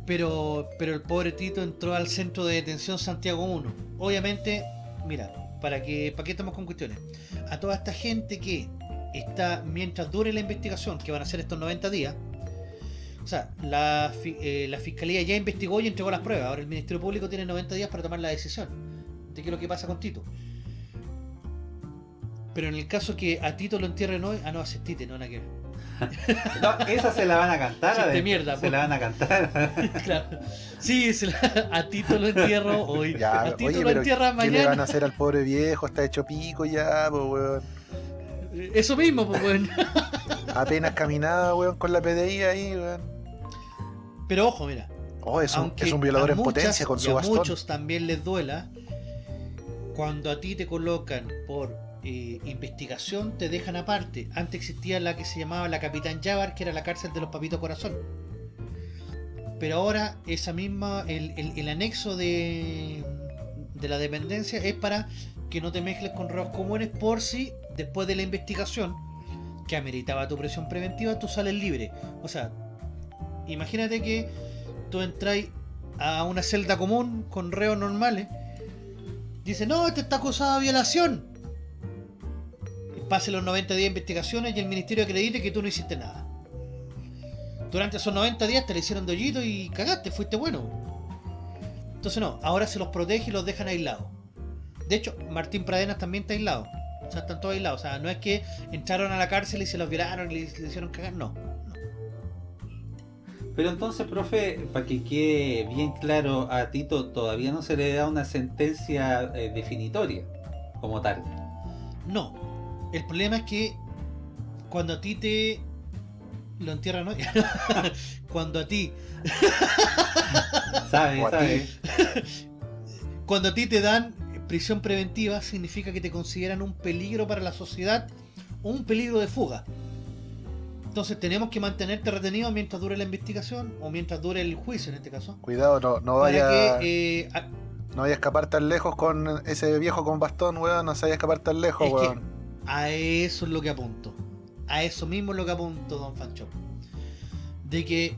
Pero, pero el pobre Tito entró al centro de detención Santiago 1. Obviamente, mira, para que, para qué estamos con cuestiones. A toda esta gente que está, mientras dure la investigación, que van a ser estos 90 días, o sea, eh, la fiscalía ya investigó y entregó las pruebas. Ahora el Ministerio Público tiene 90 días para tomar la decisión de qué es lo que pasa con Tito. Pero en el caso que a Tito lo entierren hoy, ah, no, es Tite, no, nada que ver. No, esa se la van a cantar. Chiste adentro. mierda, Se po. la van a cantar. Claro. Sí, se la- a Tito lo entierro hoy. Ya, a Tito oye, lo entierra ¿qué le van a mañana. hacer al pobre viejo? Está hecho pico ya, po, weón. Eso mismo, pues, weón. Apenas caminaba, weón, con la PDI ahí, weón. Pero ojo, mira. Oh, es un, aunque es un violador a en muchas potencia con y su a bastón. muchos también les duela, cuando a ti te colocan por eh, investigación, te dejan aparte. Antes existía la que se llamaba la Capitán Yavar, que era la cárcel de los papitos corazón. Pero ahora esa misma, el, anexo de, de la dependencia es para que no te mezcles con robos comunes por si después de la investigación que ameritaba tu presión preventiva, tú sales libre. O sea, imagínate que tú entras a una celda común con reos normales, dice, no, este está acusado de violación. Y pase los 90 días de investigaciones y el ministerio acredite que tú no hiciste nada. Durante esos 90 días te le hicieron de hoyito y cagaste, fuiste bueno. Entonces no, ahora se los protege y los dejan aislados. De hecho, Martín Pradenas también está aislado. O sea, están todos aislados. O sea, no es que entraron a la cárcel y se los violaron y le, le hicieron cagar. No. Pero entonces, profe, para que quede bien claro a Tito, todavía no se le da una sentencia eh, definitoria como tal. No. El problema es que cuando a ti te lo entierran ¿no? cuando a ti ¿Sabe? A ¿Sabe? ti. cuando a ti te dan prisión preventiva significa que te consideran un peligro para la sociedad o un peligro de fuga. Entonces tenemos que mantenerte retenido mientras dure la investigación o mientras dure el juicio en este caso. Cuidado, no, no Para vaya, que eh, a- no vaya a escapar tan lejos con ese viejo con bastón, weón. No se vaya a escapar tan lejos, Es que- weón. A eso es lo que apunto. A eso mismo es lo que apunto, Don Fancho. De que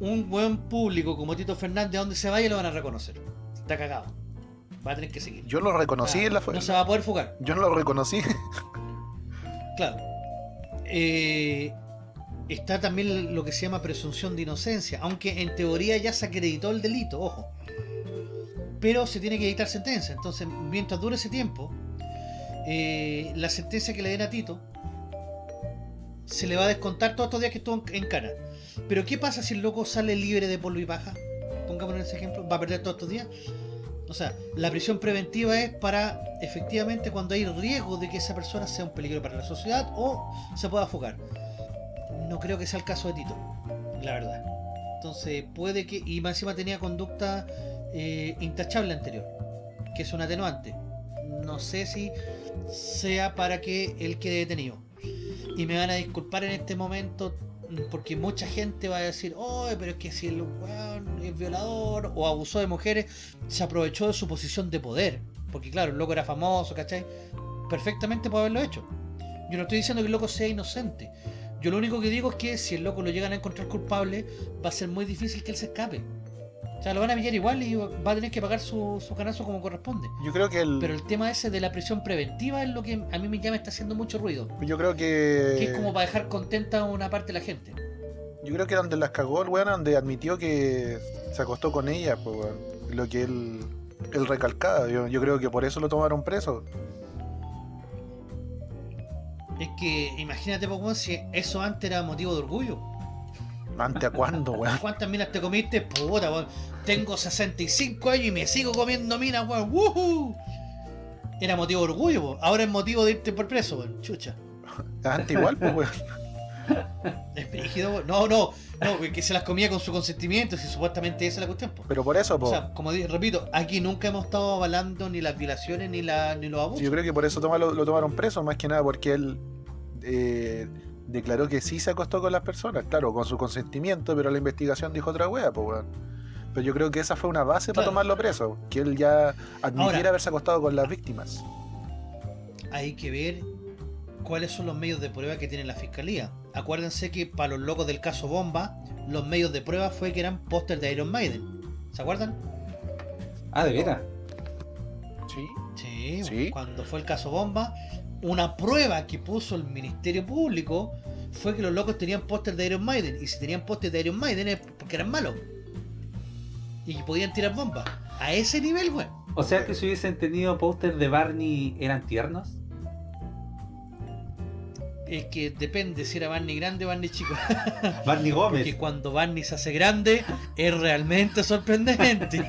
un buen público como Tito Fernández, a donde se vaya, lo van a reconocer. Está cagado. Va a tener que seguir. Yo lo reconocí Ah, en la No se va a poder fugar. Yo no lo reconocí. Claro. Eh, está también lo que se llama presunción de inocencia, aunque en teoría ya se acreditó el delito, ojo. Pero se tiene que dictar sentencia. Entonces, mientras dure ese tiempo, eh, la sentencia que le den a Tito se le va a descontar todos estos días que estuvo en en cana. Pero ¿qué pasa si el loco sale libre de polvo y paja? Pongamos ese ejemplo, ¿va a perder todos estos días? O sea, la prisión preventiva es para efectivamente cuando hay riesgo de que esa persona sea un peligro para la sociedad o se pueda fugar. No creo que sea el caso de Tito, la verdad. Entonces puede que, y más encima tenía conducta eh, intachable anterior, que es un atenuante. No sé si sea para que él quede detenido. Y me van a disculpar en este momento porque mucha gente va a decir, oh, pero es que si el weón es violador o abusó de mujeres, se aprovechó de su posición de poder. Porque claro, el loco era famoso, ¿cachai? Perfectamente puede haberlo hecho. Yo no estoy diciendo que el loco sea inocente. Yo lo único que digo es que si el loco lo llegan a encontrar culpable, va a ser muy difícil que él se escape. O sea, lo van a pillar igual y va a tener que pagar su, su canazo como corresponde. Yo creo que el. Pero el tema ese de la prisión preventiva es lo que a mí me llama está haciendo mucho ruido. Yo creo que. Que es como para dejar contenta a una parte de la gente. Yo creo que donde las cagó el weón, donde admitió que se acostó con ella, pues weón. Lo que él. Él recalcaba. Yo, yo creo que por eso lo tomaron preso. Es que imagínate, po, weón, si eso antes era motivo de orgullo. ¿Ante a cuándo, weón? ¿Cuántas minas te comiste? Puta, weón. Tengo 65 años y me sigo comiendo minas, weón. ¡Woohoo! Era motivo de orgullo, po. ahora es motivo de irte por preso, weón. Chucha. Ante igual, pues weón. Es brígido, weón. No, no, no, que se las comía con su consentimiento, si supuestamente esa es la cuestión, po. Pero por eso, O po. sea, como di- repito, aquí nunca hemos estado avalando ni las violaciones ni, la, ni los abusos. Yo creo que por eso toma- lo, lo tomaron preso, más que nada porque él eh, declaró que sí se acostó con las personas, claro, con su consentimiento, pero la investigación dijo otra wea, pues weón. Pero yo creo que esa fue una base para tomarlo preso, que él ya admitiera Ahora- haberse acostado con las víctimas. hay que ver cuáles son los medios de prueba que tiene la fiscalía. Acuérdense que para los locos del caso Bomba, los medios de prueba fue que eran póster de Iron Maiden. ¿Se acuerdan? Ah, ¿de veras? Sí. Sí, Sí. cuando fue el caso Bomba, una prueba que puso el Ministerio Público fue que los locos tenían póster de Iron Maiden. Y si tenían póster de Iron Maiden es porque eran malos. Y que podían tirar bombas. A ese nivel, weón. O sea que si hubiesen tenido póster de Barney, ¿eran tiernos? Es que depende si era Barney grande o Barney chico. Barney Porque Gómez. cuando Barney se hace grande es realmente sorprendente.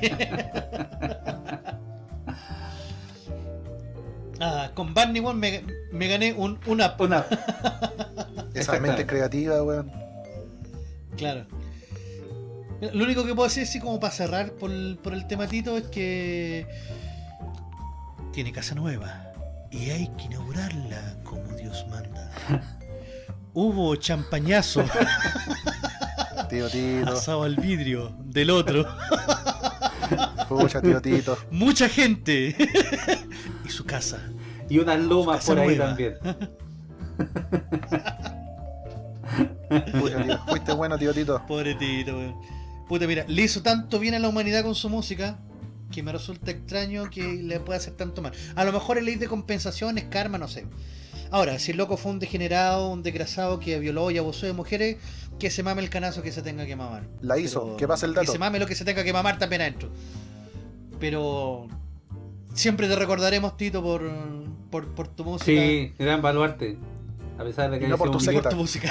ah, con Barney weón, me, me gané un, una Una... Esa mente creativa, weón. Claro. Lo único que puedo decir, así como para cerrar por el, por el tematito, es que tiene casa nueva y hay que inaugurarla como Dios manda. Hubo champañazo Tío Tito. asado al vidrio del otro. Pucha, tío Tito. Mucha gente y su casa. Y unas Casa por ahí nueva. también. Pucha, tío. Fuiste bueno, tío Tito. Pobretito, weón. Puta, mira, le hizo tanto bien a la humanidad con su música que me resulta extraño que le pueda hacer tanto mal. A lo mejor es ley de compensaciones, karma, no sé. Ahora, si el loco fue un degenerado, un desgraciado que violó y abusó de mujeres, que se mame el canazo que se tenga que mamar. La hizo, que pase el dato. Que se mame lo que se tenga que mamar también adentro. Pero siempre te recordaremos, Tito, por, por, por tu música. Sí, gran baluarte. A pesar de que no haya por sido tu un por secta. tu música.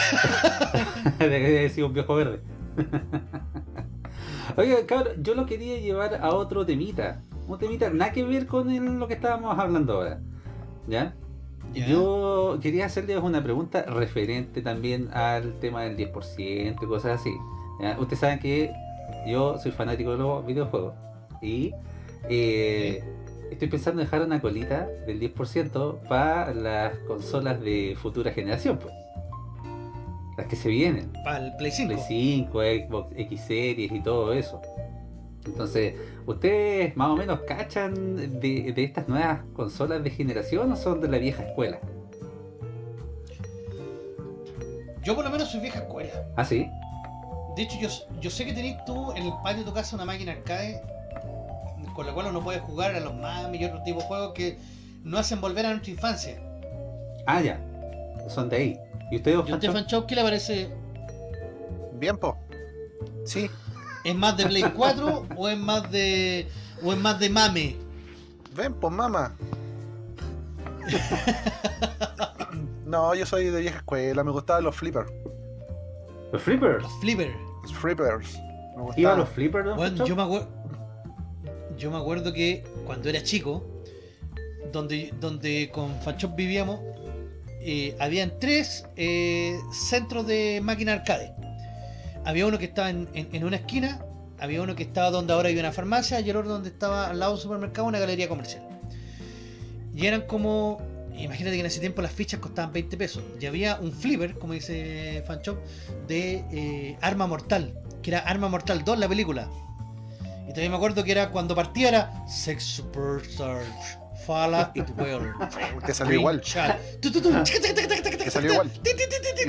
de que haya sido un viejo verde. Oiga, cabrón, yo lo quería llevar a otro temita. Un temita nada que ver con el- lo que estábamos hablando ahora. ¿Ya? Yo quería hacerles una pregunta referente también al tema del 10% y cosas así. ¿ya? Ustedes saben que yo soy fanático de los videojuegos y eh, estoy pensando en dejar una colita del 10% para las consolas de futura generación, pues. Las que se vienen. Para el Play 5. Play 5, Xbox X Series y todo eso. Entonces, ¿ustedes más o menos cachan de, de estas nuevas consolas de generación o son de la vieja escuela? Yo por lo menos soy vieja escuela. Ah, sí. De hecho, yo, yo sé que tenés tú en el patio de tu casa una máquina arcade con la cual uno puede jugar a los más millones tipos de juegos que no hacen volver a nuestra infancia. Ah, ya. Son de ahí. ¿Y ustedes, ¿Y a usted, Fanchón? Fanchop, qué le parece? Bien, po. Sí, ¿Es más de Play 4 o es más de. o es más de mame? ven, pues mamá. No, yo soy de vieja escuela, me gustaban los flippers. ¿Los flippers? Los flippers. Los flippers. Me ¿Iban gustaban. los flippers, don Bueno, Fanchón? yo me acuerdo. Yo me acuerdo que cuando era chico, donde, donde con Fanchop vivíamos, eh, habían tres eh, centros de máquina arcade. Había uno que estaba en, una esquina, había uno que estaba donde ahora hay una farmacia y el otro donde estaba al lado del supermercado una galería comercial. Y eran como, imagínate que en ese tiempo las fichas costaban 20 pesos. Y había un flipper, como dice Fanchop, de eh, Arma Mortal, que era Arma Mortal 2 la película. Y también me acuerdo que era cuando partía era Sex Superstars, Fala y Well. Que salió igual. Que Que salió igual.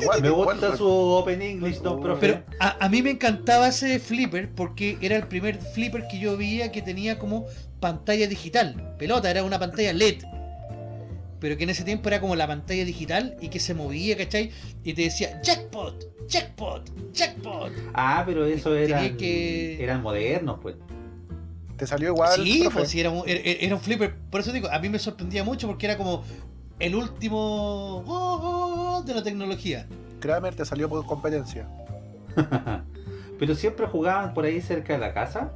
Igual, Me igual, gusta su Open English, don profe. Pero a, a mí me encantaba ese flipper porque era el primer flipper que yo veía que tenía como pantalla digital. Pelota, era una pantalla LED. Pero que en ese tiempo era como la pantalla digital y que se movía, ¿cachai? Y te decía jackpot, jackpot, jackpot. Ah, pero eso eran, que- eran modernos, pues. Te salió igual. sí, profe. pues sí, era un, era- era un flipper. Por eso digo, a mí me sorprendía mucho porque era como el último oh, oh, oh, de la tecnología. Kramer te salió por competencia. pero siempre jugaban por ahí cerca de la casa.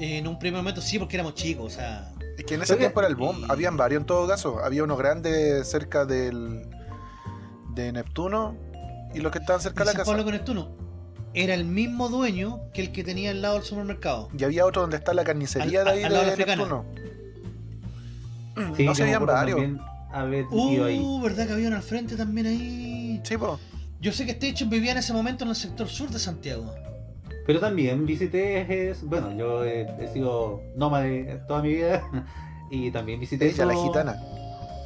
En un primer momento sí, porque éramos chicos, o sea. Es que en ese tiempo era el boom. y- Habían varios en todo caso. Había uno grande cerca del de Neptuno y los que estaban cerca de la casa. Pablo con Neptuno era el mismo dueño que el que tenía al lado del supermercado. Y había otro donde está la carnicería Al- de ahí al lado de la de. Sí, no se acuerdo varios. ido ahí. Uh, ¿verdad que había uno al frente también ahí? Sí, po. Yo sé que Station vivía en ese momento en el sector sur de Santiago. Pero también visité, es- bueno, yo he, he sido nómade toda mi vida y también visité Ella, la gitana.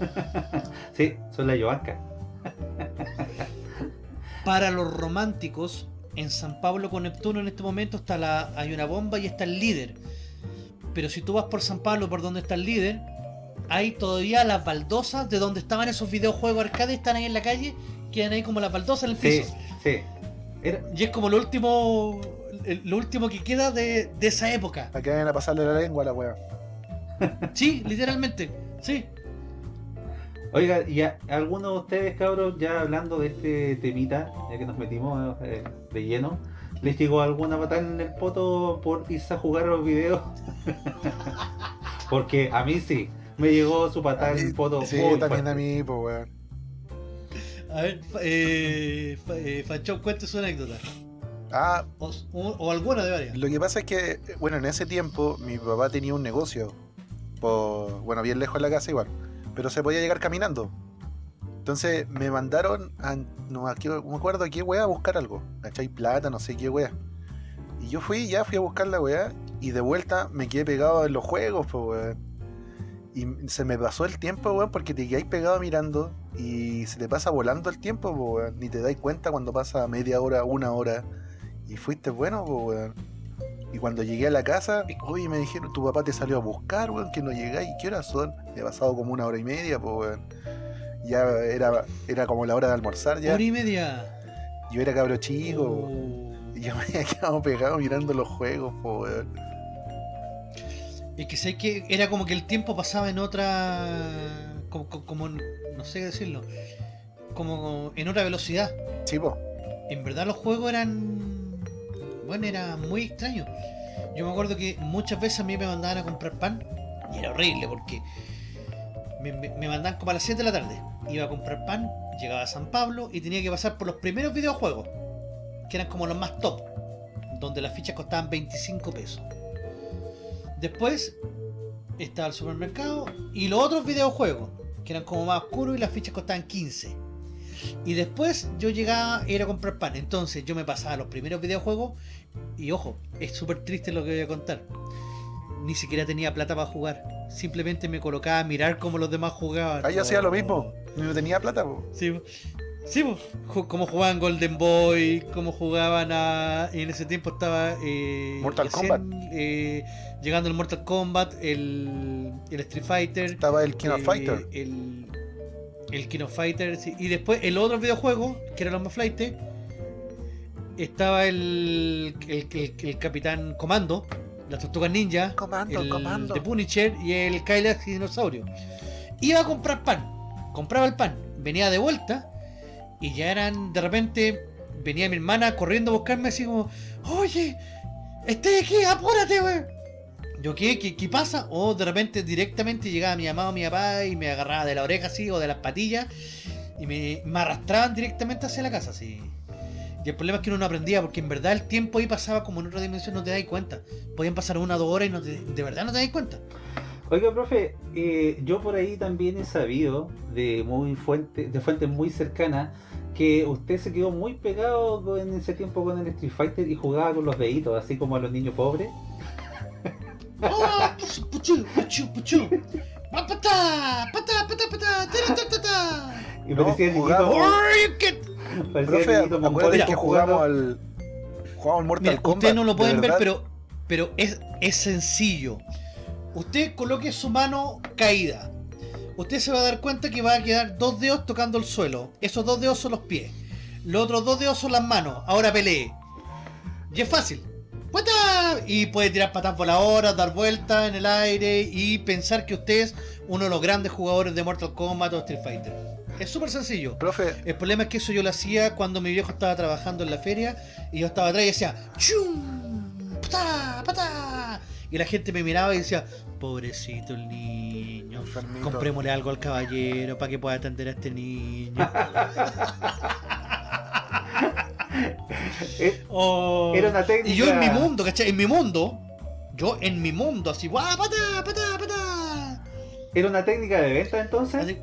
Sí, soy la Yoanca. Para los románticos, en San Pablo con Neptuno en este momento está la, hay una bomba y está el líder. Pero si tú vas por San Pablo, por donde está el líder, hay todavía las baldosas de donde estaban esos videojuegos arcade, están ahí en la calle, quedan ahí como las baldosas en el Sí, piso. sí. Era, Y es como lo último, lo último que queda de, de esa época. Para que vayan a pasarle la lengua a la wea. Sí, literalmente. Sí. Oiga, y a, algunos de ustedes, cabros, ya hablando de este temita, ya que nos metimos eh, de lleno, ¿les llegó alguna patada en el poto por irse a jugar a los videos? Porque a mí sí, me llegó su patada en el poto Sí, muy también fuerte. a mí, pues weón. A ver, eh, eh, Fanchón, cuente su anécdota. Ah, O, o- o alguna de varias. Lo que pasa es que, bueno, en ese tiempo mi papá tenía un negocio, por, bueno, bien lejos de la casa igual, pero se podía llegar caminando. Entonces me mandaron a, no, a qué- no me acuerdo a qué weá a buscar algo, ¿cachai? Plata, no sé qué weá. Y yo fui, ya fui a buscar la weá, y de vuelta me quedé pegado en los juegos, pues weón. Y se me pasó el tiempo, weón, porque te quedáis pegado mirando y se te pasa volando el tiempo, pues weón. Ni te dais cuenta cuando pasa media hora, una hora. Y fuiste bueno, pues, weón. Y cuando llegué a la casa, oye, me dijeron, tu papá te salió a buscar, weón, que no llegáis. ¿Qué horas son? Ha pasado como una hora y media, pues, weón. Ya era, era como la hora de almorzar ya. Hora y media. Yo era cabro chico. Oh. Y yo me había quedado pegado mirando los juegos, pues, weón. Es que sé que era como que el tiempo pasaba en otra. Como, como- como- no sé qué decirlo. Como en otra velocidad. Sí, po. En verdad los juegos eran. Bueno, era muy extraño. Yo me acuerdo que muchas veces a mí me mandaban a comprar pan. Y era horrible porque. Me, me- mandaban como a las 7 de la tarde. Iba a comprar pan, llegaba a San Pablo y tenía que pasar por los primeros videojuegos. Que eran como los más top. Donde las fichas costaban 25 pesos. Después estaba el supermercado y los otros videojuegos. Que eran como más oscuros y las fichas costaban 15. Y después yo llegaba a ir a comprar pan. Entonces yo me pasaba los primeros videojuegos. Y ojo, es súper triste lo que voy a contar. Ni siquiera tenía plata para jugar. Simplemente me colocaba a mirar cómo los demás jugaban. Ah, yo hacía lo Oh. mismo. No tenía plata, po. Sí, sí po. Como jugaban Golden Boy, como jugaban a... En ese tiempo estaba... eh, Mortal recién, Kombat. eh, llegando el Mortal Kombat, el, el Street Fighter. Estaba el King of eh, Fighter. El, el King of Fighter, sí. Y después el otro videojuego, que era los más flight, estaba el, el, el- el Capitán Comando, las Tortugas Ninja, Comando, el comando. de Punisher y el Kylax Dinosaurio. Iba a comprar pan, compraba el pan, venía de vuelta y ya eran de repente venía mi hermana corriendo a buscarme así como, oye, estoy aquí, apúrate, wey. Yo, ¿qué? ¿qué? qué pasa? O de repente directamente llegaba mi mamá o mi papá y me agarraba de la oreja así o de las patillas y me, me arrastraban directamente hacia la casa así. Y el problema es que uno no aprendía porque en verdad el tiempo ahí pasaba como en otra dimensión, no te das cuenta. Podían pasar una o dos horas y no te- de verdad no te das cuenta. Oiga, profe, eh, yo por ahí también he sabido de muy fuente, de fuentes muy cercanas que usted se quedó muy pegado en ese tiempo con el Street Fighter y jugaba con los deditos, así como a los niños pobres. ¡Oh! ¡Puchu, puchu, puchu! ¡Pa, patá! ¡Patá, patá, patá! ¡Tara, ta, ta, ta! Y No, parecía el jugaba- niñito, ¡Ay, qué- parecía el Profe, acuérdate que jugamos al. Jugamos Mortal Mira, Kombat. ustedes no lo de pueden ver, pero, pero es, es sencillo. Usted coloque su mano caída. Usted se va a dar cuenta que va a quedar dos dedos tocando el suelo. Esos dos dedos son los pies. Los otros dos dedos son las manos. Ahora pelee. Y es fácil. Y puede tirar patas voladoras, dar vueltas en el aire y pensar que usted es uno de los grandes jugadores de Mortal Kombat o Street Fighter. Es súper sencillo. Profe, El problema es que eso yo lo hacía cuando mi viejo estaba trabajando en la feria y yo estaba atrás y decía ¡Chum! ¡Patá! ¡Patá! Y la gente me miraba y decía Pobrecito el niño. enfermito. Comprémosle algo al caballero para que pueda atender a este niño. Eh, Oh. Era una técnica. Y yo en mi mundo, ¿cachai? En mi mundo, yo en mi mundo, así, ¡guau! ¡Patá! ¡Patá! ¡Patá! ¿Era una técnica de venta entonces? Así-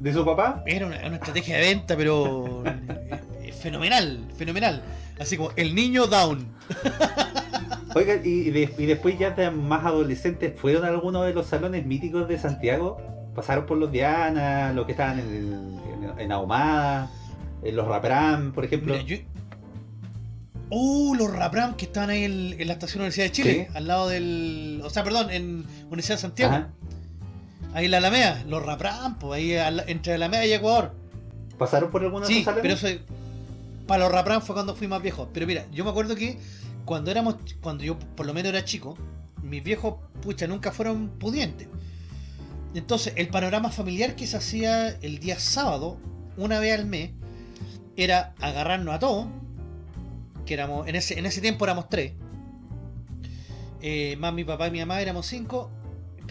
¿De su papá? Era una, una estrategia de venta, pero eh, eh, fenomenal, fenomenal. Así como el niño down. Oiga, y, de- y después ya de más adolescentes, ¿fueron a alguno de los salones míticos de Santiago? ¿Pasaron por los Diana, los que estaban en, el- en, en Ahumada, en los Rapram, por ejemplo? Mira, yo... Uh, los Rapram que estaban ahí en, en la estación Universidad de Chile, Sí. al lado del... O sea, perdón, en Universidad de Santiago. Ajá. Ahí en la Alameda, los Rapram, pues ahí al- entre Alameda y Ecuador. ¿Pasaron por alguno de Sí, pero eso... Para los Rapram fue cuando fui más viejo. Pero mira, yo me acuerdo que cuando éramos... Cuando yo por lo menos era chico, mis viejos, pucha, nunca fueron pudientes. Entonces, el panorama familiar que se hacía el día sábado, una vez al mes, era agarrarnos a todos, que éramos, en ese, en ese tiempo éramos tres, eh, más mi papá y mi mamá éramos cinco,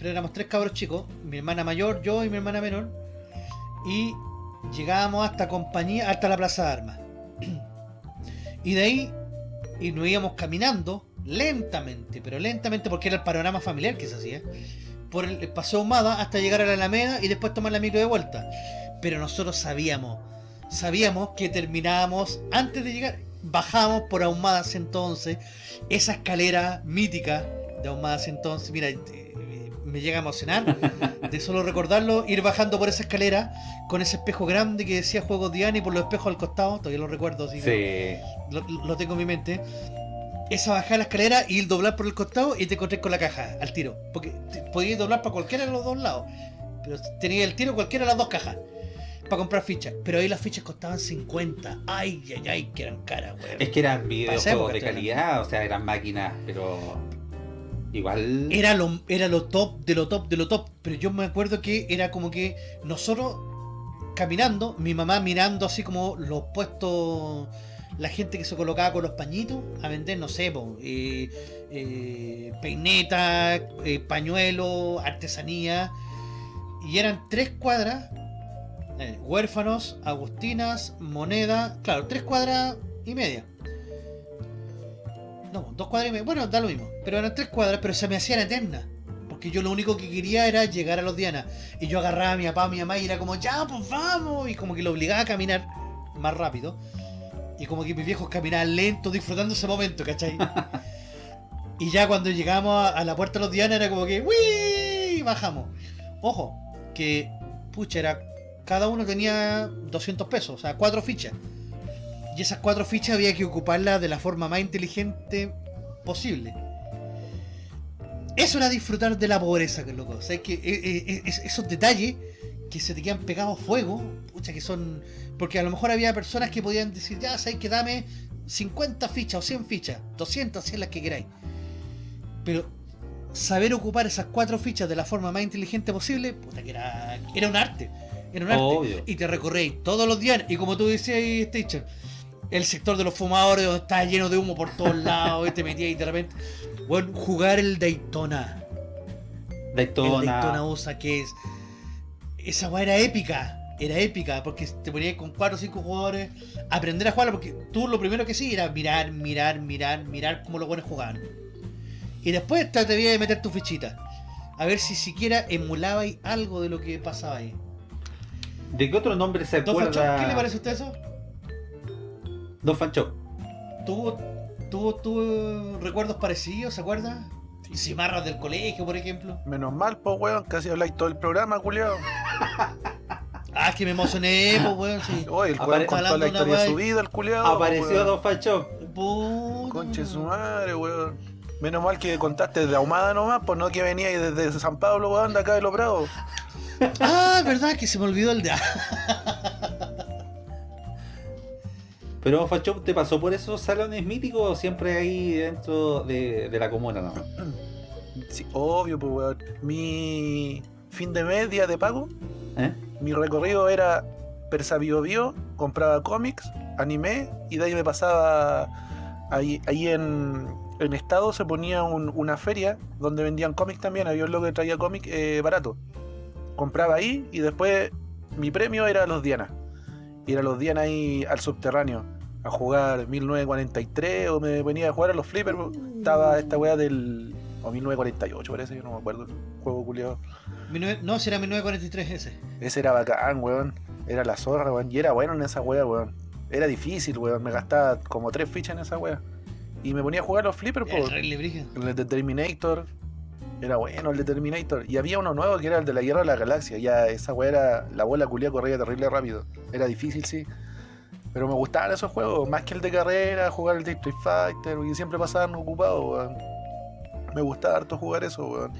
pero éramos tres cabros chicos, mi hermana mayor, yo y mi hermana menor, y llegábamos hasta compañía, hasta la plaza de armas. y de ahí, y nos íbamos caminando lentamente, pero lentamente porque era el panorama familiar que se hacía por el paseo Humada hasta llegar a la Alameda y después tomar la micro de vuelta. Pero nosotros sabíamos, sabíamos que terminábamos antes de llegar, bajábamos por Ahumadas entonces, esa escalera mítica de Ahumadas entonces, mira, eh, me llega a emocionar de solo recordarlo, ir bajando por esa escalera con ese espejo grande que decía Juegos Diana y por los espejos al costado, todavía lo recuerdo, así que Sí. lo, lo tengo en mi mente. Esa bajada la escalera y doblar por el costado y te encontré con la caja al tiro. Porque podías doblar para cualquiera de los dos lados. Pero tenía el tiro cualquiera de las dos cajas. Para comprar fichas. Pero ahí las fichas costaban 50. Ay, ay, ay, que eran caras, weón. Es que eran videojuegos de calidad, o sea, eran máquinas, pero igual... Era lo, era lo top de lo top de lo top. Pero yo me acuerdo que era como que nosotros caminando, mi mamá mirando así como los puestos, la gente que se colocaba con los pañitos a vender, no sé, po, eh, eh, peineta, eh, pañuelo, artesanía. Y eran tres cuadras, eh, huérfanos, agustinas, moneda, claro, tres cuadras y media. No, dos cuadras y media. Bueno, da lo mismo. Pero eran tres cuadras, pero se me hacían eternas. Porque yo lo único que quería era llegar a los Diana. Y yo agarraba a mi papá, a mi mamá y era como, ya, pues vamos. Y como que lo obligaba a caminar más rápido. Y como que mis viejos caminaban lento, disfrutando ese momento, ¿cachai? y ya cuando llegamos a, a la puerta de los Diana era como que, ¡Wii! Bajamos. Ojo, que, pucha, era. Cada uno tenía 200 pesos, o sea, cuatro fichas. Y esas cuatro fichas había que ocuparlas de la forma más inteligente posible. Eso era disfrutar de la pobreza, que loco. O sea, es que eh, eh, es- esos detalles que se te quedan pegados a fuego, pucha, que son. Porque a lo mejor había personas que podían decir, ya, sabes que dame 50 fichas o 100 fichas, 200, 100 las que queráis. Pero saber ocupar esas cuatro fichas de la forma más inteligente posible, puta, que era, era un arte. Era un arte y te recorréis todos los días. Y como tú decías, Stitcher, el sector de los fumadores donde estaba lleno de humo por todos lados y te metías y de repente. Bueno, jugar el Daytona. El Daytona, Daytona USA, que es. Esa weá era épica. Era épica, porque te ponías con 4 o 5 jugadores aprender a jugar, porque tú lo primero que sí era mirar, mirar, mirar, mirar cómo los buenos jugaban. Y después te atrevías a meter tu fichita. A ver si siquiera emulabais algo de lo que pasaba ahí. ¿De qué otro nombre se acuerda? ¿qué le parece a usted eso? Don Fancho. ¿Tuvo, tuvo, tuvo recuerdos parecidos, se acuerda? Cimarras del colegio, por ejemplo. Menos mal, pues, weón, casi habláis todo el programa, culiao. Ah, es que me emocioné, pues, weón, sí. Oye, el weón contó la historia de su vida, el culiao. Apareció weón. Don Fancho. Puta. Conche su madre, weón. Menos mal que contaste de Ahumada nomás, pues no que venía ahí desde San Pablo, weón, de acá de Los Prados. Ah, verdad que se me olvidó el de. Pero Fancho, ¿te pasó por esos salones míticos o siempre ahí dentro de, de la comuna? No? Sí, obvio, pues, weón. Mi fin de mes, día de pago, ¿Eh? mi recorrido era Persa Bio Bio, compraba cómics, anime, y de ahí me pasaba ahí, ahí en, en estado se ponía un- una feria donde vendían cómics también, había un loco que traía cómics eh, barato. Compraba ahí y después mi premio era los Diana. Ir a los Diana ahí al subterráneo a jugar 1943 o me venía a jugar a los flippers. Estaba esta weá del... o 1948 parece, yo no me acuerdo. Juego culiado. 19 No, si era 1943 ese. Ese era bacán, weón. Era la zorra, weón. Y era bueno en esa weá, weón. Era difícil, weón. Me gastaba como tres fichas en esa weá. Y me ponía a jugar los flippers, El por Brígido. el de Terminator. Era bueno el de Terminator. Y había uno nuevo que era el de la Guerra de la Galaxia. Ya esa weá era. La bola culia corría terrible rápido. Era difícil, sí. Pero me gustaban esos juegos. Más que el de carrera, jugar el de Street Fighter. Y siempre pasaban ocupados, weón. Me gustaba harto jugar eso, weón.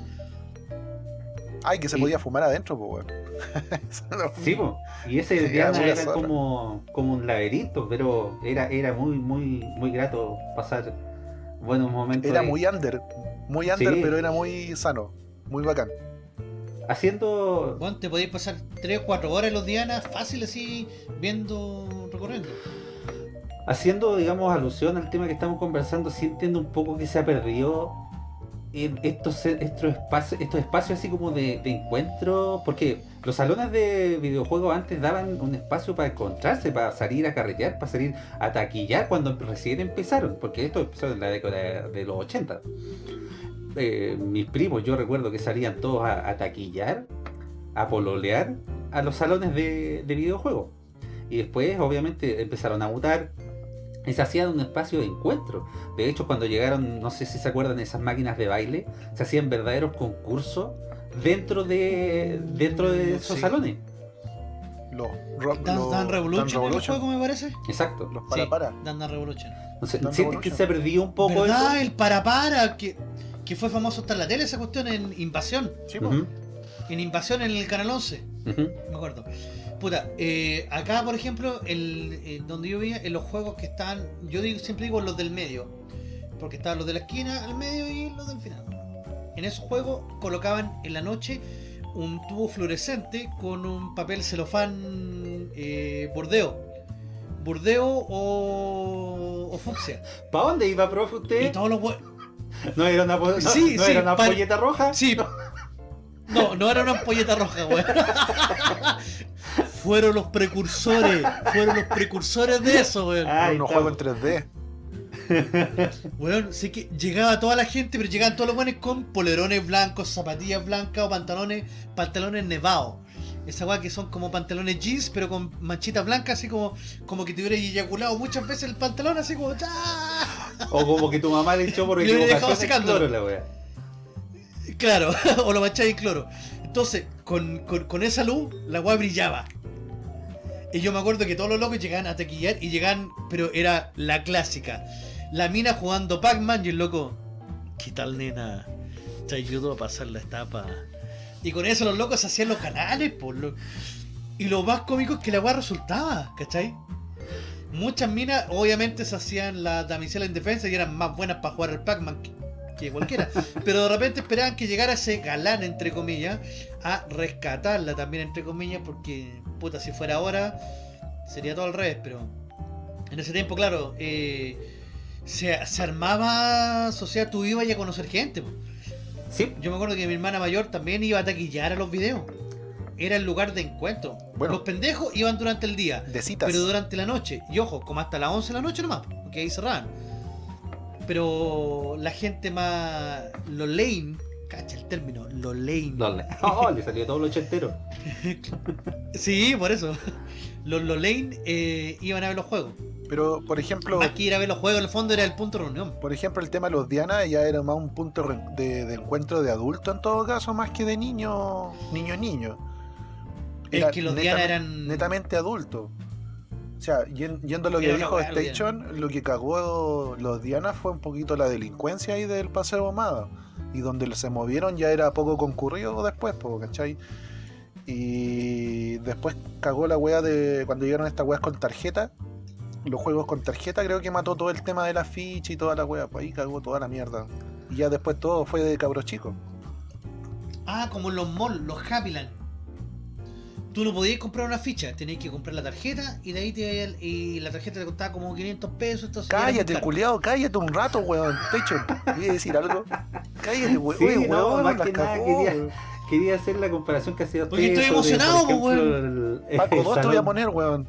Ay, que se Y- podía fumar adentro, pues, weón. No- Sí, y ese Era como, como un laberinto, pero era, era muy, muy, muy grato pasar buenos momentos. Era ahí. muy under. Muy under, Sí. pero era muy sano. Muy bacán. Haciendo Bueno, te podías pasar 3 o 4 horas los Dianas fácil así, viendo, recorriendo. Haciendo, digamos, alusión al tema que estamos conversando, sí entiendo un poco que se ha perdido en estos, estos, espacios, estos espacios así como de, de encuentro, porque los salones de videojuegos antes daban un espacio para encontrarse, para salir a carretear, para salir a taquillar cuando recién empezaron, porque esto empezó en la década de los 80. Eh, mis primos, yo recuerdo que salían todos a, taquillar, a pololear a los salones de, de videojuegos. Y después, obviamente, empezaron a mutar y se hacían un espacio de encuentro. De hecho, cuando llegaron, no sé si se acuerdan, esas máquinas de baile, se hacían verdaderos concursos dentro de dentro de esos Sí. salones. Los ro- Dance los Dance Revolution, el juego me parece. Exacto. los para para. Dance Dance Revolution. No sé, ¿Sientes que se ha perdido un poco ¿Verdad? eso? El para para que, que fue famoso hasta en la tele esa cuestión en Invasión. Sí, En Invasión en el canal 11. ujú. me acuerdo. Puta, eh, acá por ejemplo, el, eh, donde yo veía, en los juegos que están, yo digo, siempre digo los del medio, porque estaban los de la esquina, al medio y los del final. En esos juegos colocaban en la noche un tubo fluorescente con un papel celofán eh, bordeo. Bordeo o, o fucsia. ¿Para dónde iba, profe, Y usted? todos los hue- ¿No era una, no, Sí, no sí, era una para- polleta roja? Sí. No, no era una ampolleta roja, weón. Fueron los precursores. Fueron los precursores de eso, weón. Ay, unos juegos en 3D. Weón, sé que llegaba toda la gente, pero llegaban todos los buenos con polerones blancos, zapatillas blancas o pantalones, pantalones nevados. Esa weá que son como pantalones jeans, pero con manchitas blancas, así como, como que te hubiera eyaculado muchas veces el pantalón, así como ¡ah! O como que tu mamá le echó por Y lo hubiera dejado equivocación el secándolo. cloro, la wea. Claro, o lo mancháis en cloro. Entonces, con, con, con esa luz, la weá brillaba. Y yo me acuerdo que todos los locos llegaban a taquillar y llegaban, pero era la clásica. La mina jugando Pac-Man y el loco, ¿qué tal nena? Te ayudo a pasar la etapa. Y con eso los locos hacían los canales, por lo... Y lo más cómico es que la weá resultaba, ¿cachai? Muchas minas obviamente se hacían la damisela en defensa y eran más buenas para jugar al Pac-Man que, que cualquiera. Pero de repente esperaban que llegara ese galán, entre comillas, a rescatarla también, entre comillas, porque, puta, si fuera ahora, sería todo al revés, pero en ese tiempo, claro, eh, se, se armaba, o sea, tú ibas a conocer gente. po. Sí, Yo me acuerdo que mi hermana mayor también iba a taquillar a los videos. Era el lugar de encuentro. Bueno. los pendejos iban durante el día. De citas. Pero durante la noche, y ojo, como hasta las 11 de la noche nomás, porque ahí cerraban. Pero la gente más. Lo lane, cacha el término, lo lane. no, le, oh, le salió todo lo ochentero. Sí, por eso. Los lo lane eh, iban a ver los juegos. Pero, por ejemplo, Más que ir a ver los juegos, en el fondo era el punto de reunión. por ejemplo, el tema de los Diana ya era más un punto de, de encuentro de adulto en todo caso, más que de niño, niño, niño. Es que los netamente- Diana eran. netamente adulto. O sea, yen- yendo a lo que dijo Station, lo que cagó los Diana fue un poquito la delincuencia ahí del Paseo Ahumada. Y donde se movieron ya era poco concurrido después, po, ¿cachai? Y después cagó la wea de cuando llegaron estas weas con tarjeta. Los juegos con tarjeta creo que mató todo el tema de la ficha y toda la wea. Pues ahí cagó toda la mierda. Y ya después todo fue de cabros chicos. Ah, como los malls, los Happyland. Tú no podías comprar una ficha, tenías que comprar la tarjeta y de ahí te, y la tarjeta te costaba como 500 pesos. Entonces Cállate, culiado, cállate un rato, weón. Station, ¿quieres decir algo? Cállate, weón. Sí, Oye, no, weón, más que nada cagó, quería- weón. Quería hacer la comparación que hacía Porque estoy emocionado, por po, ejemplo, el, Paco, el dos te voy a poner, weón.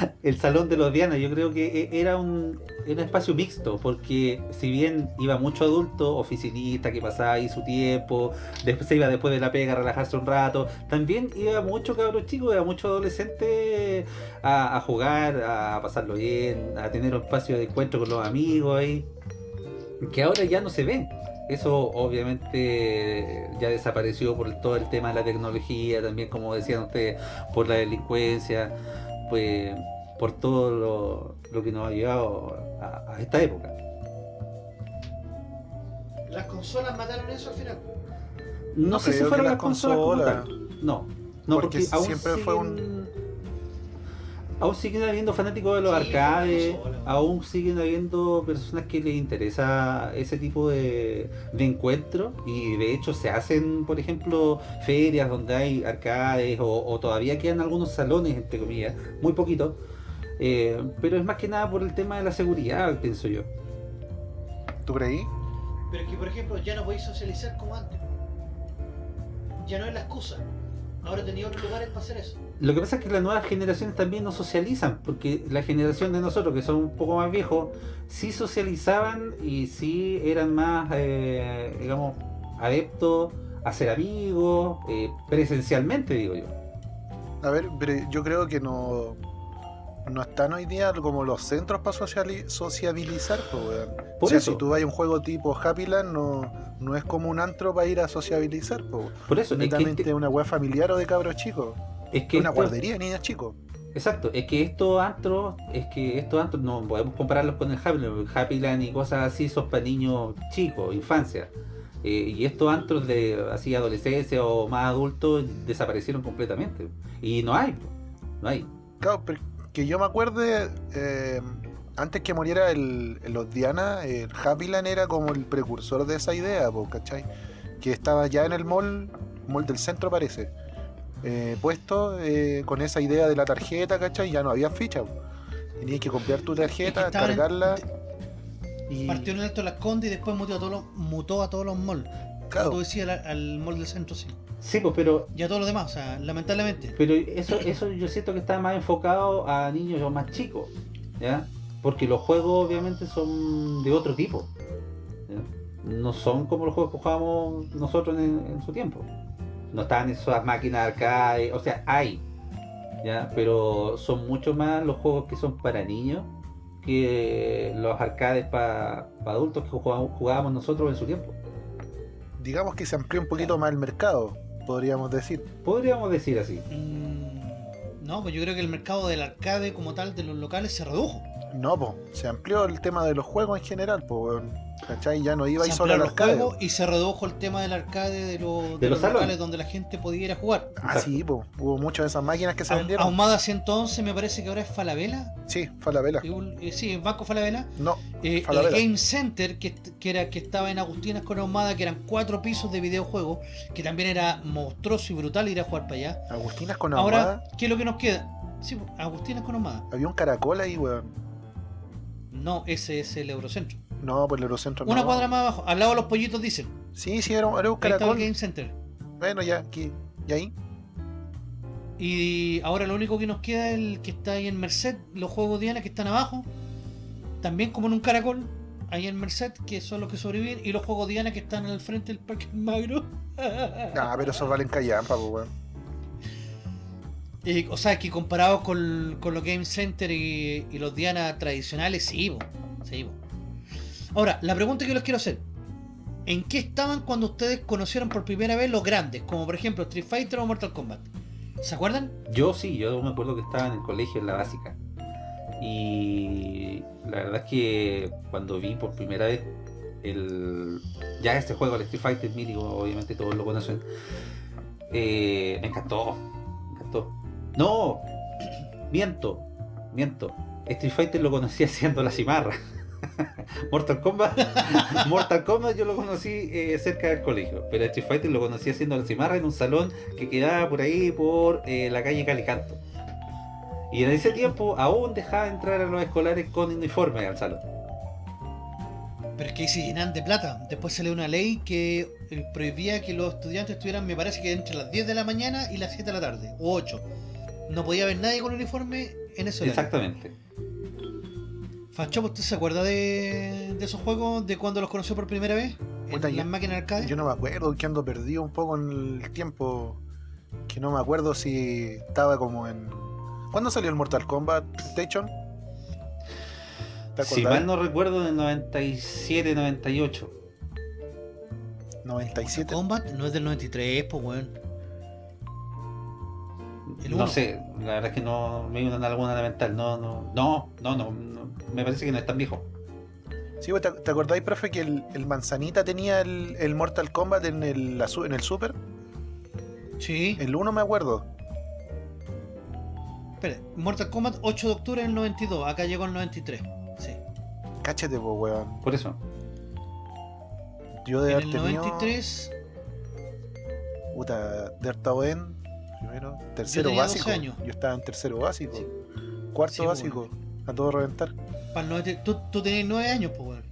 el salón de los Diana. Yo creo que e- era un, espacio mixto, porque si bien iba mucho adulto, oficinista que pasaba ahí su tiempo, después se iba después de la pega a relajarse un rato, también iba mucho cabros chicos, iba mucho adolescente a, a jugar, a pasarlo bien, a tener un espacio de encuentro con los amigos ahí, que ahora ya no se ve. Eso obviamente ya desapareció por todo el tema de la tecnología, también como decían ustedes, por la delincuencia, pues por todo lo, lo que nos ha llevado a, a esta época. Las consolas mataron eso al final. No, No sé si fueron las las consolas como consolas. tal. No, no Porque porque, aún siempre fue siguen- Aún siguen habiendo fanáticos de los Sí, arcades, aún siguen habiendo personas que les interesa ese tipo de, de encuentro y de hecho se hacen, por ejemplo, ferias donde hay arcades o, o todavía quedan algunos salones, entre comillas, muy poquitos, eh, pero es más que nada por el tema de la seguridad, pienso yo. ¿Tú creí? Pero es que, por ejemplo, ya no podéis socializar como antes. Ya no es la excusa. Ahora tenía otros lugares para hacer eso. Lo que pasa es que las nuevas generaciones también no socializan, porque la generación de nosotros, que son un poco más viejos, sí socializaban y sí eran más, eh, digamos, adeptos a ser amigos, eh, presencialmente, digo yo. A ver, yo creo que no. No están hoy día como los centros para sociabilizar, pues, weón. Por o sea, eso. si tú vas a un juego tipo Happy Land, no, no es como un antro para ir a sociabilizar, pues. Por eso, es que, Netamente este- una weá familiar o de cabros chicos. es que una esto- guardería de niños chicos. Exacto, es que estos antros, es que estos antros no podemos compararlos con el Happy Land, el Happy Land y cosas así son para niños chicos, infancia. Eh, y estos antros de así adolescencia o más adultos desaparecieron completamente. Y no hay, no hay. Claro, pero que yo me acuerde, eh, antes que muriera el, los Diana, el era como el precursor de esa idea, po, ¿cachai? Que estaba ya en el mall, mall del centro parece, eh, puesto eh, con esa idea de la tarjeta, ¿cachai? Ya no había ficha. po. Tenías que copiar tu tarjeta, estaban en- cargarla y... Partió en el Alto Las Condes y después mutó a todos los, mutó a todos los malls. Claro. Como tú decías, al, al mall del centro, sí. Sí, pues, pero Y a todos los demás, o sea, lamentablemente. Pero eso, eso yo siento que está más enfocado a niños más chicos, ¿ya? Porque los juegos obviamente son de otro tipo. ¿ya? No son como los juegos que jugábamos nosotros en, en su tiempo. No están esas máquinas arcade, o sea, hay, ¿ya? Pero son mucho más los juegos que son para niños que los arcades para adultos que jugábamos, jugábamos nosotros en su tiempo. Digamos que se amplió un poquito más el mercado, podríamos decir. Podríamos decir así. Mm, no, pues yo creo que el mercado del arcade como tal de los locales se redujo. No, pues, se amplió el tema de los juegos en general, pues, ¿cachai? Ya no iba se ahí solo al arcade. y se redujo el tema del arcade de, los- de los los, salones. locales donde la gente podía ir a jugar. Ah, sí, pues, hubo muchas de esas máquinas que se Ah- vendieron. Ahumada 111 me parece que ahora es Falabella. Sí, fue a la vela. Eh, sí, Banco Falabella. No, Eh, el Falabella. Game Center, que, que era, que estaba en Agustinas con Ahumada, que eran cuatro pisos de videojuegos, que también era monstruoso y brutal ir a jugar para allá. Agustinas con Ahora, ahumada. ¿qué es lo que nos queda? Sí, Agustinas con Ahumada. Había un caracol ahí, weón. No, ese es el Eurocentro. No, por el Eurocentro Una no. cuadra más abajo, al lado de los pollitos dicen. Sí, sí, era, un- era un Ahí el caracol. Game Center. Bueno, ya, aquí. ¿Y ahí? Y ahora lo único que nos queda es el que está ahí en Merced, los juegos Diana que están abajo, también como en un caracol, ahí en Merced, que son los que sobreviven, y los juegos Diana que están al frente del Parque Magro. Ah, pero esos valen callampa, pues, weón. Eh, o sea, que comparados con, con los Game Center y, y los Diana tradicionales, sí, bo, sí, bo. Ahora, la pregunta que les quiero hacer. ¿En qué estaban cuando ustedes conocieron por primera vez los grandes? Como por ejemplo Street Fighter o Mortal Kombat. ¿Se acuerdan? Yo sí, yo me acuerdo que estaba en el colegio en la básica. Y la verdad es que cuando vi por primera vez el ya este juego, el Street Fighter mítico, obviamente todos lo conocen, eh, me encantó. Me encantó. No, miento, miento. Street Fighter lo conocí haciendo la cimarra. Mortal Kombat, Mortal Kombat yo lo conocí eh, cerca del colegio, pero Street Fighter lo conocí haciendo la cimarra en un salón que quedaba por ahí por eh, la calle Calicanto. Y en ese tiempo aún dejaba entrar a los escolares con uniforme al salón. Pero es que ahí se llenan de plata. Después salió una ley que eh, prohibía que los estudiantes estuvieran, me parece que entre las 10 de la mañana y las 7 de la tarde, o 8. No podía haber nadie con uniforme en ese horario. Exactamente. Fachopo, ¿usted se acuerda de, de esos juegos de cuando los conoció por primera vez? En Puta, las máquinas arcade. Yo no me acuerdo, que ando perdido un poco en el tiempo. Que no me acuerdo si estaba como en. ¿Cuándo salió el Mortal Kombat Station? ¿Te Si mal no recuerdo, en el 97, 98. 97. Combat no es del 93, pues weón. El No uno. sé, la verdad es que no me viene alguna mental. No, no, no, no, no, no, Me parece que no es tan viejo. Sí, pues, ¿te, te acordáis, profe, que el, el Manzanita tenía el, el Mortal Kombat en el, en el Super? Sí. El 1 me acuerdo. Espera, Mortal Kombat 8 de octubre del 92. Acá llegó el 93. Sí. Cáchate, pues, weón. Por eso. Yo de En haber el tenido. 93 Puta, de estado en. Primero, tercero tenía básico. 12 años. Yo estaba en tercero básico. Sí. Cuarto Sí, básico. A todo reventar. para el 90 tú, tú tenías 9 años, pues weón.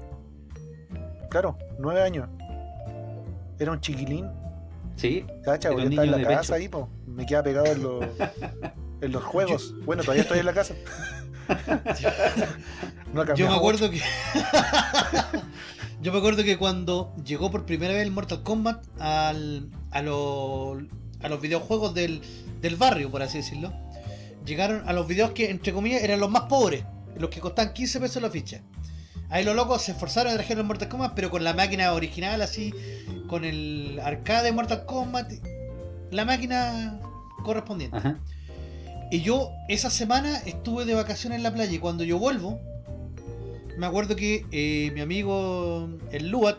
Claro, nueve años. Era un chiquilín. Sí, Cacha, yo estaba en la casa pecho. ahí, po. Me quedaba pegado en los, en los juegos. Bueno, todavía estoy en la casa. No ha Yo me mucho. acuerdo que. Yo me acuerdo que cuando llegó por primera vez el Mortal Kombat al, a, los, a los videojuegos del, del barrio, por así decirlo, llegaron a los videos que, entre comillas, eran los más pobres, los que costaban 15 pesos la ficha. Ahí los locos se esforzaron y trajeron Mortal Kombat, pero con la máquina original, así, con el arcade de Mortal Kombat, la máquina correspondiente. Ajá. Y yo esa semana estuve de vacaciones en la playa y cuando yo vuelvo, me acuerdo que eh, mi amigo el Luat,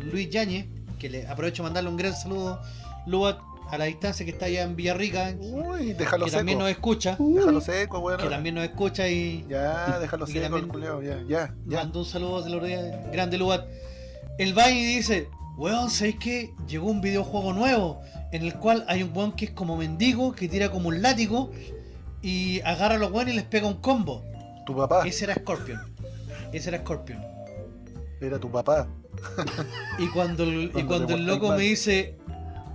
Luis Yañez, que le aprovecho mandarle un gran saludo, Luat, a la distancia que está allá en Villarrica, Uy, déjalo que seco. también nos escucha, Déjalo seco, weón. que también nos escucha y Ya, déjalo y seco, el culiao, ya, ya, ya. mandó un saludo de los días, grande Luat. El va y dice, weón, ¿sabéis qué? Llegó un videojuego nuevo en el cual hay un weón que es como mendigo, que tira como un látigo y agarra a los weones y les pega un combo. Tu papá, Ese era Scorpion. Ese era Scorpion. era tu papá. Y cuando el, y Cuando el loco me dice,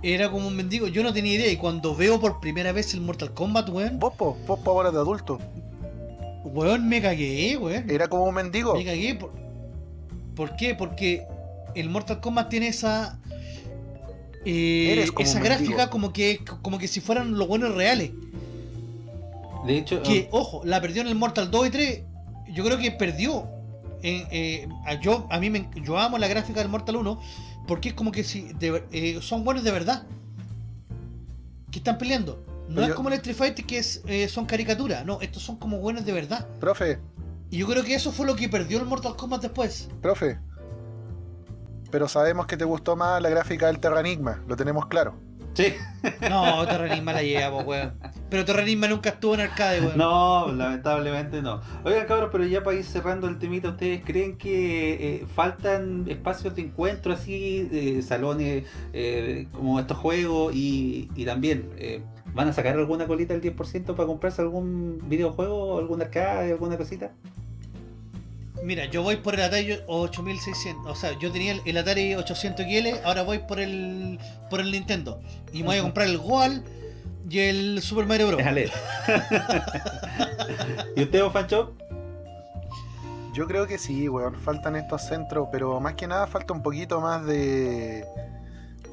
era como un mendigo, yo no tenía idea. Y cuando veo por primera vez el Mortal Kombat, weón, Vos, po, vos po ahora de adulto. weón, me cagué, weón. Era como un mendigo. Me cagué. Por, ¿por qué? Porque el Mortal Kombat tiene esa. eh, Eres como esa gráfica mendigo. como que como que si fueran los buenos reales. De hecho, Que, ojo, la perdió en el Mortal 2 y 3. Yo creo que perdió. En, eh, yo, a mí me, yo amo la gráfica del Mortal 1 porque es como que si de eh, son buenos de verdad. Que están peleando. No Pero es yo- como el Street Fighter que es, eh, son caricaturas. No, estos son como buenos de verdad. Profe, Y yo creo que eso fue lo que perdió el Mortal Kombat después. profe. Pero sabemos que te gustó más la gráfica del Terranigma, lo tenemos claro. Sí. No, Terranigma la lleva, weón. Pero Terranigma nunca estuvo en arcade, weón. No, lamentablemente no. Oigan, cabros, pero ya para ir cerrando el temita, ¿ustedes creen que eh, faltan espacios de encuentro así, eh, salones eh, como estos juegos y, y también eh, van a sacar alguna colita del 10% para comprarse algún videojuego, algún arcade, alguna cosita? Mira, yo voy por el Atari 8600. O sea, yo tenía el, el Atari 800 XL, ahora voy por el por el Nintendo. Y me voy a comprar el Goal y el Super Mario Bros. Déjale. ¿Y usted, Fancho? Yo creo que sí, weón, faltan estos centros, pero más que nada falta un poquito más de...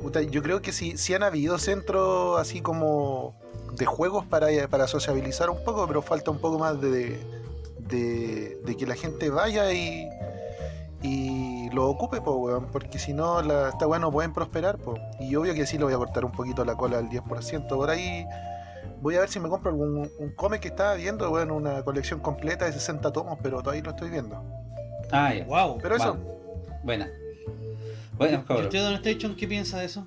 Puta, yo creo que sí, sí han habido centros así como de juegos para, para sociabilizar un poco, pero falta un poco más de, de, de que la gente vaya y, y lo ocupe, po, weón, porque si no, la, esta weá no pueden prosperar, po. Y obvio que sí le voy a cortar un poquito la cola al 10%. Por ahí voy a ver si me compro algún un cómic que estaba viendo, weón, una colección completa de 60 tomos, pero todavía lo estoy viendo. Ah, ya. Wow. Pero eso. Buena. Bueno, ¿Y cabros. usted, Don Station, qué piensa de eso?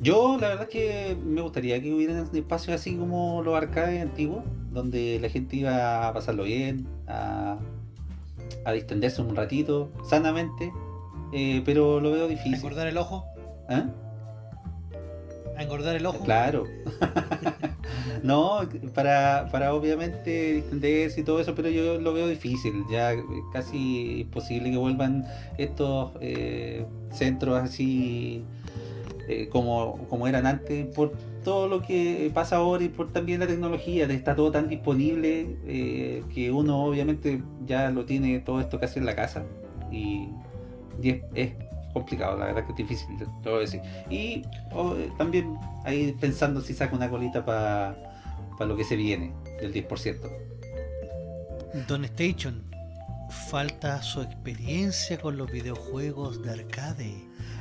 Yo la verdad es que me gustaría que hubieran espacios así como los arcades antiguos, donde la gente iba a pasarlo bien, a, a distenderse un ratito, sanamente, eh, pero lo veo ¿A difícil. engordar el ojo? ¿Ah? ¿A engordar el ojo? Claro. no, para, para obviamente distenderse y todo eso, pero yo lo veo difícil. Ya eh, casi imposible que vuelvan estos eh, centros así eh, como, como eran antes por todo lo que pasa ahora y por también la tecnología. Está todo tan disponible eh, que uno obviamente ya lo tiene todo esto casi en la casa. Y, y es, es complicado, la verdad que es difícil, a decir. Y oh, eh, también ahí pensando si saca una colita para lo que se viene del 10%. Don Station, falta su experiencia con los videojuegos de arcade.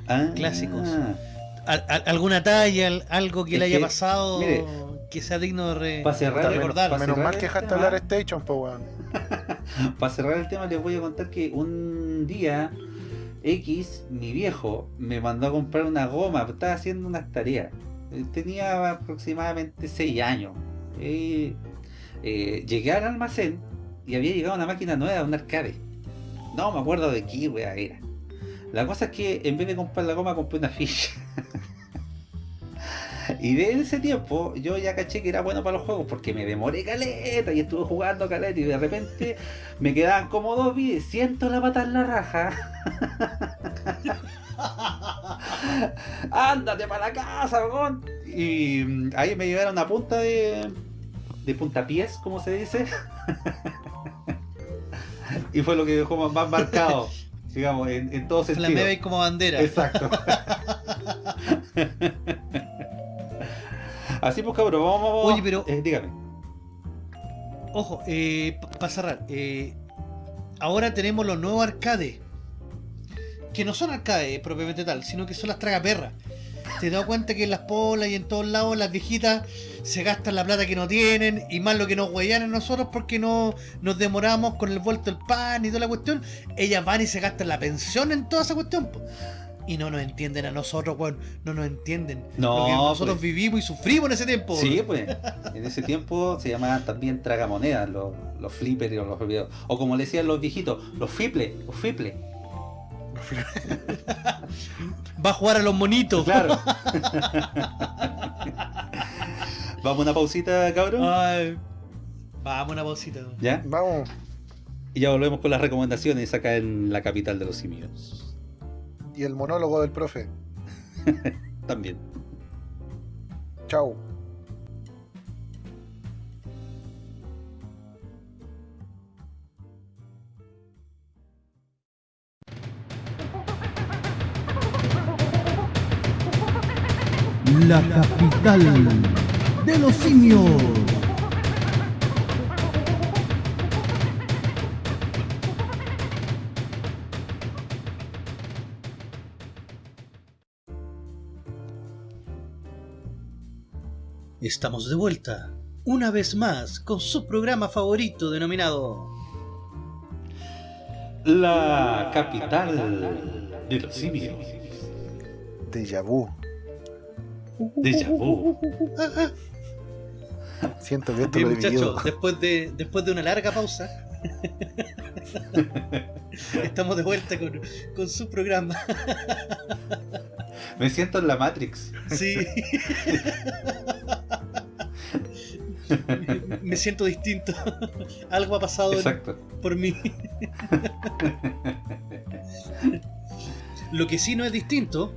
Ah, Clásicos. Al- al- ¿Alguna talla, al- algo que Es le haya que, pasado mire, que sea digno de, re- pa' cerrar- de recordar? menos mal que dejaste hablar Station, po, weón. Para cerrar el tema les voy a contar que un día X, mi viejo, me mandó a comprar una goma, estaba haciendo unas tareas. Tenía aproximadamente 6 años. Eh, eh, llegué al almacén y había llegado una máquina nueva, un arcade. No me acuerdo de qué wea era. La cosa es que en vez de comprar la goma compré una ficha. Y de ese tiempo yo ya caché que era bueno para los juegos porque me demoré caleta y estuve jugando caleta y de repente me quedaban como dos vidas, siento la pata en la raja. Ándate para la casa. Y mm, ahí me llevaron a punta de, de puntapiés, como se dice. y fue lo que dejó más marcado, digamos, en, en todo sentido. Como bandera. Exacto. Así pues cabrón, vamos, vamos. Oye, pero- eh, dígame. Ojo, eh, para cerrar, eh, ahora tenemos los nuevos arcades. Que no son arcades propiamente tal, sino que son las tragaperras. Te das cuenta que en las polas y en todos lados las viejitas se gastan la plata que no tienen y más lo que nos huellan a nosotros porque no nos demoramos con el vuelto del pan y toda la cuestión. Ellas van y se gastan la pensión en toda esa cuestión. po. Y no nos entienden a nosotros, weón. No nos entienden. No, Lo que nosotros pues. vivimos y sufrimos en ese tiempo. Sí, pues. En ese tiempo se llamaban también tragamonedas, los, los flippers o los. O como le decían los viejitos, los fiples, los fiples. Va a jugar a los monitos. Claro. Vamos a una pausita, cabrón. Ay, vamos una pausita. ¿Ya? Vamos. Y ya volvemos con las recomendaciones acá en la capital de los simios. Y el monólogo del profe. También. Chao. La capital de los simios. Estamos de vuelta, una vez más, con su programa favorito denominado La capital de los simios. Déjà vu. Déjà vu. Siento que esto Bien lo muchachos, después de, después de una larga pausa, estamos de vuelta con, con su programa. Me siento en la Matrix. Sí. Me siento distinto. Algo ha pasado Exacto. por mí. Lo que sí no es distinto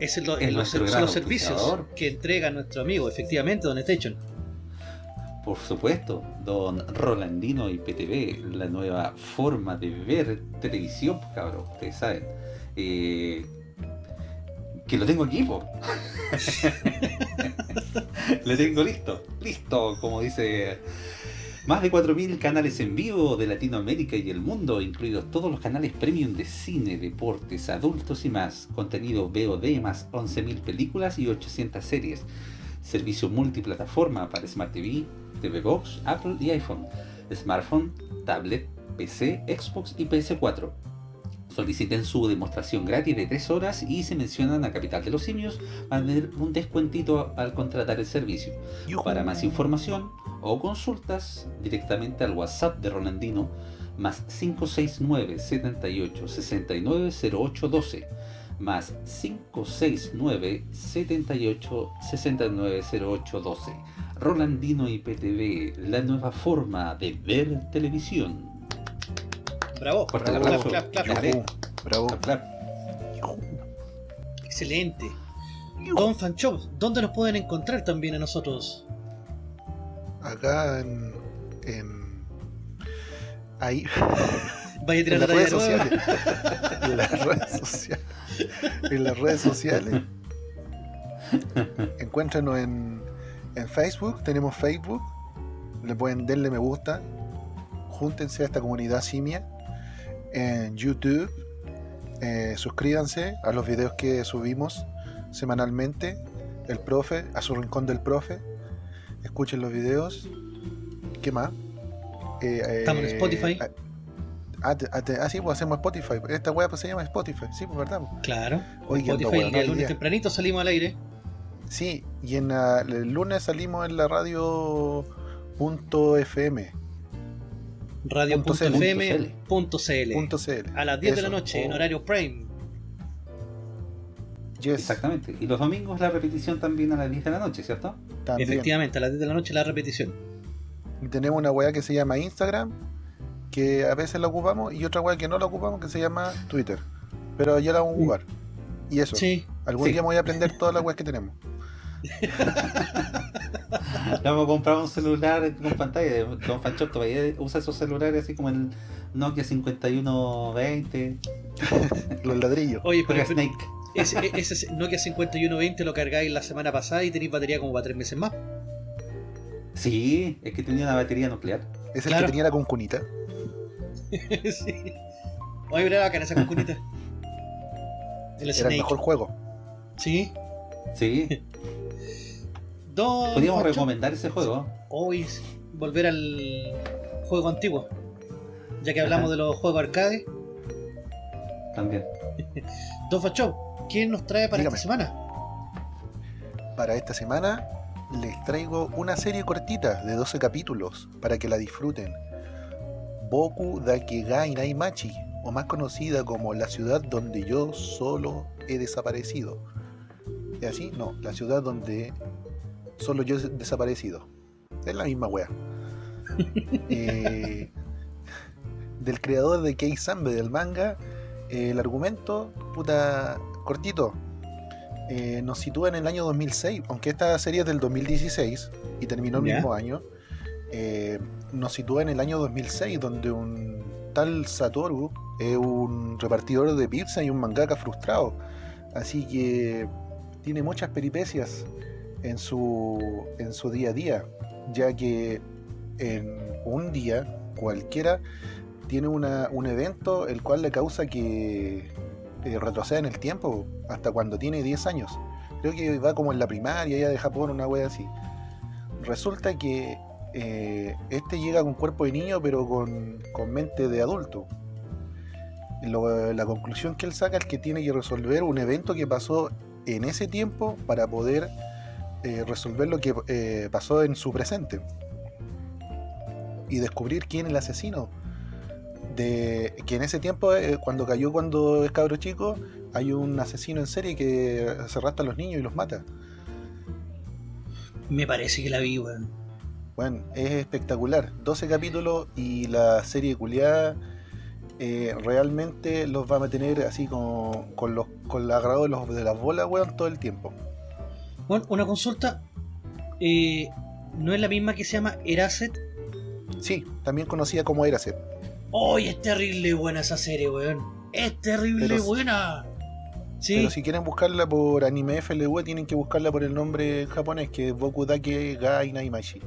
es el- Es los, son servicios que entrega nuestro amigo, efectivamente, Don Station. Por supuesto, don Rolandino y PTV, la nueva forma de ver televisión, pues, cabrón, ustedes saben. Eh, que lo tengo aquí, po. Lo tengo listo, listo, como dice. Más de 4.000 canales en vivo de Latinoamérica y el mundo, incluidos todos los canales premium de cine, deportes, adultos y más, contenido VOD más 11.000 películas y 800 series, servicio multiplataforma para Smart TV, TV Box, Apple y iPhone, smartphone, tablet, PC, Xbox y PS4. Soliciten su demostración gratis de 3 horas y si mencionan a Capital de los Simios van a tener un descuentito al contratar el servicio. Para más información o consultas directamente al WhatsApp de Rolandino más 569 78 69 08 12 más 569 78 69 08 12 Rolandino IPTV, la nueva forma de ver televisión. Bravo. Fuerte el Clap, clap, clap. Yujú. Bravo. Clap. Excelente. Don Fanchop, ¿dónde nos pueden encontrar también a nosotros? Acá en. en ahí. Vaya a En las la redes sociales. En las redes sociales. En las redes sociales. Encuéntranos en, en Facebook. Tenemos Facebook. Le pueden darle me gusta. Júntense a esta comunidad simia. En YouTube. eh, suscríbanse a los videos que subimos semanalmente. El profe, a su rincón del profe. Escuchen los videos. ¿Qué más? Eh, Estamos en eh, Spotify. ah, Ah, ah, ah, sí, pues hacemos Spotify. Esta weá pues se llama Spotify. Sí, pues verdad. Claro. Ando Spotify, el día hoy lunes tempranito salimos al aire. Sí, y en la- el lunes salimos en la radio punto .fm, Radio.fm.cl. A las 10 de la noche en Oh. horario Prime. Yes, Exactamente. Y los domingos la repetición también a las 10 de la noche, ¿cierto? también. Efectivamente, a las 10 de la noche la repetición. Y tenemos una weá que se llama Instagram, que a veces la ocupamos, y otra weá que no la ocupamos, que se llama Twitter. Pero ya la vamos a ocupar. Y eso, Sí. algún Sí. día me voy a aprender todas las weas que tenemos. Vamos a comprar un celular con pantalla. Don Fanchop todavía usa esos celulares así como el Nokia 5120. Los ladrillos. Oye, pero, Juega Snake. ese, ese Nokia 5120 lo cargáis la semana pasada y tenéis batería como para 3 meses más. Sí, es que tenía una batería nuclear. Es el Claro. que tenía la concunita. sí. Oye, pero era bacana esa concunita. El Era Snake. el mejor juego. Sí. Sí, Dos. podríamos ocho. recomendar ese juego. Hoy volver al juego antiguo. Ya que hablamos Ajá. de los juegos arcade. También. Dos Show, ¿quién nos trae para Dígame. esta semana? Para esta semana les traigo una serie cortita de 12 capítulos para que la disfruten. Boku Dakegai Naimachi, o más conocida como La ciudad donde yo solo he desaparecido. ¿Es así? No, la ciudad donde solo yo he desaparecido. Es la misma wea. Eh, del creador de Kei Sambe del manga, eh, el argumento, puta, cortito, eh, nos sitúa en el año 2006, aunque esta serie es del 2016 y terminó el mismo año, eh, nos sitúa en el año 2006, donde un tal Satoru es un repartidor de pizza y un mangaka frustrado. Así que tiene muchas peripecias en su, en su día a día, ya que en un día cualquiera tiene una- un evento el cual le causa que eh, retroceda en el tiempo hasta cuando tiene 10 años. Creo que va como en la primaria ya de Japón, una wea así. Resulta que eh, este llega con cuerpo de niño pero con, con mente de adulto. Lo- la conclusión que él saca es que tiene que resolver un evento que pasó en ese tiempo para poder eh, resolver lo que eh, pasó en su presente y descubrir quién es el asesino. De que en ese tiempo eh, cuando cayó cuando es cabro chico hay un asesino en serie que se arrastra a los niños y los mata. Me parece que la vi, weón. bueno es espectacular. 12 capítulos y la serie culiada eh, realmente los va a mantener así con, con los con el agarrado de, los, de las bolas weón todo el tiempo Bueno, una consulta. Eh, ¿No es la misma que se llama Eraset? sí también conocida como Eraset ¡Ay, es terrible buena esa serie, weón! ¡Es terrible Pero- buena! Sí, Pero si quieren buscarla por anime FLV, tienen que buscarla por el nombre en japonés, que es Boku Dake ga Inaimachi.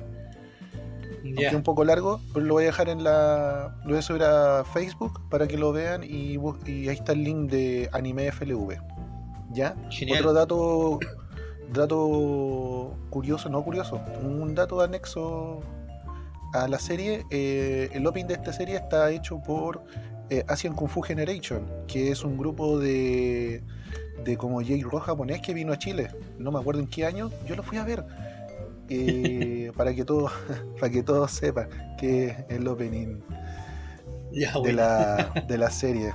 Aunque un poco largo, pero lo voy a dejar en la. Lo voy a subir a Facebook para que lo vean y ahí está el link de anime FLV. ¿Ya? Genial. Otro dato. Dato curioso, no curioso, un dato anexo a la serie. eh, el opening de esta serie está hecho por eh, Asian Kung Fu Generation, que es un grupo de, de como J-Rock japonés que vino a Chile. No me acuerdo en qué año, yo lo fui a ver. eh, para que todos para que todos sepan que es el opening Ya, de la, de la serie.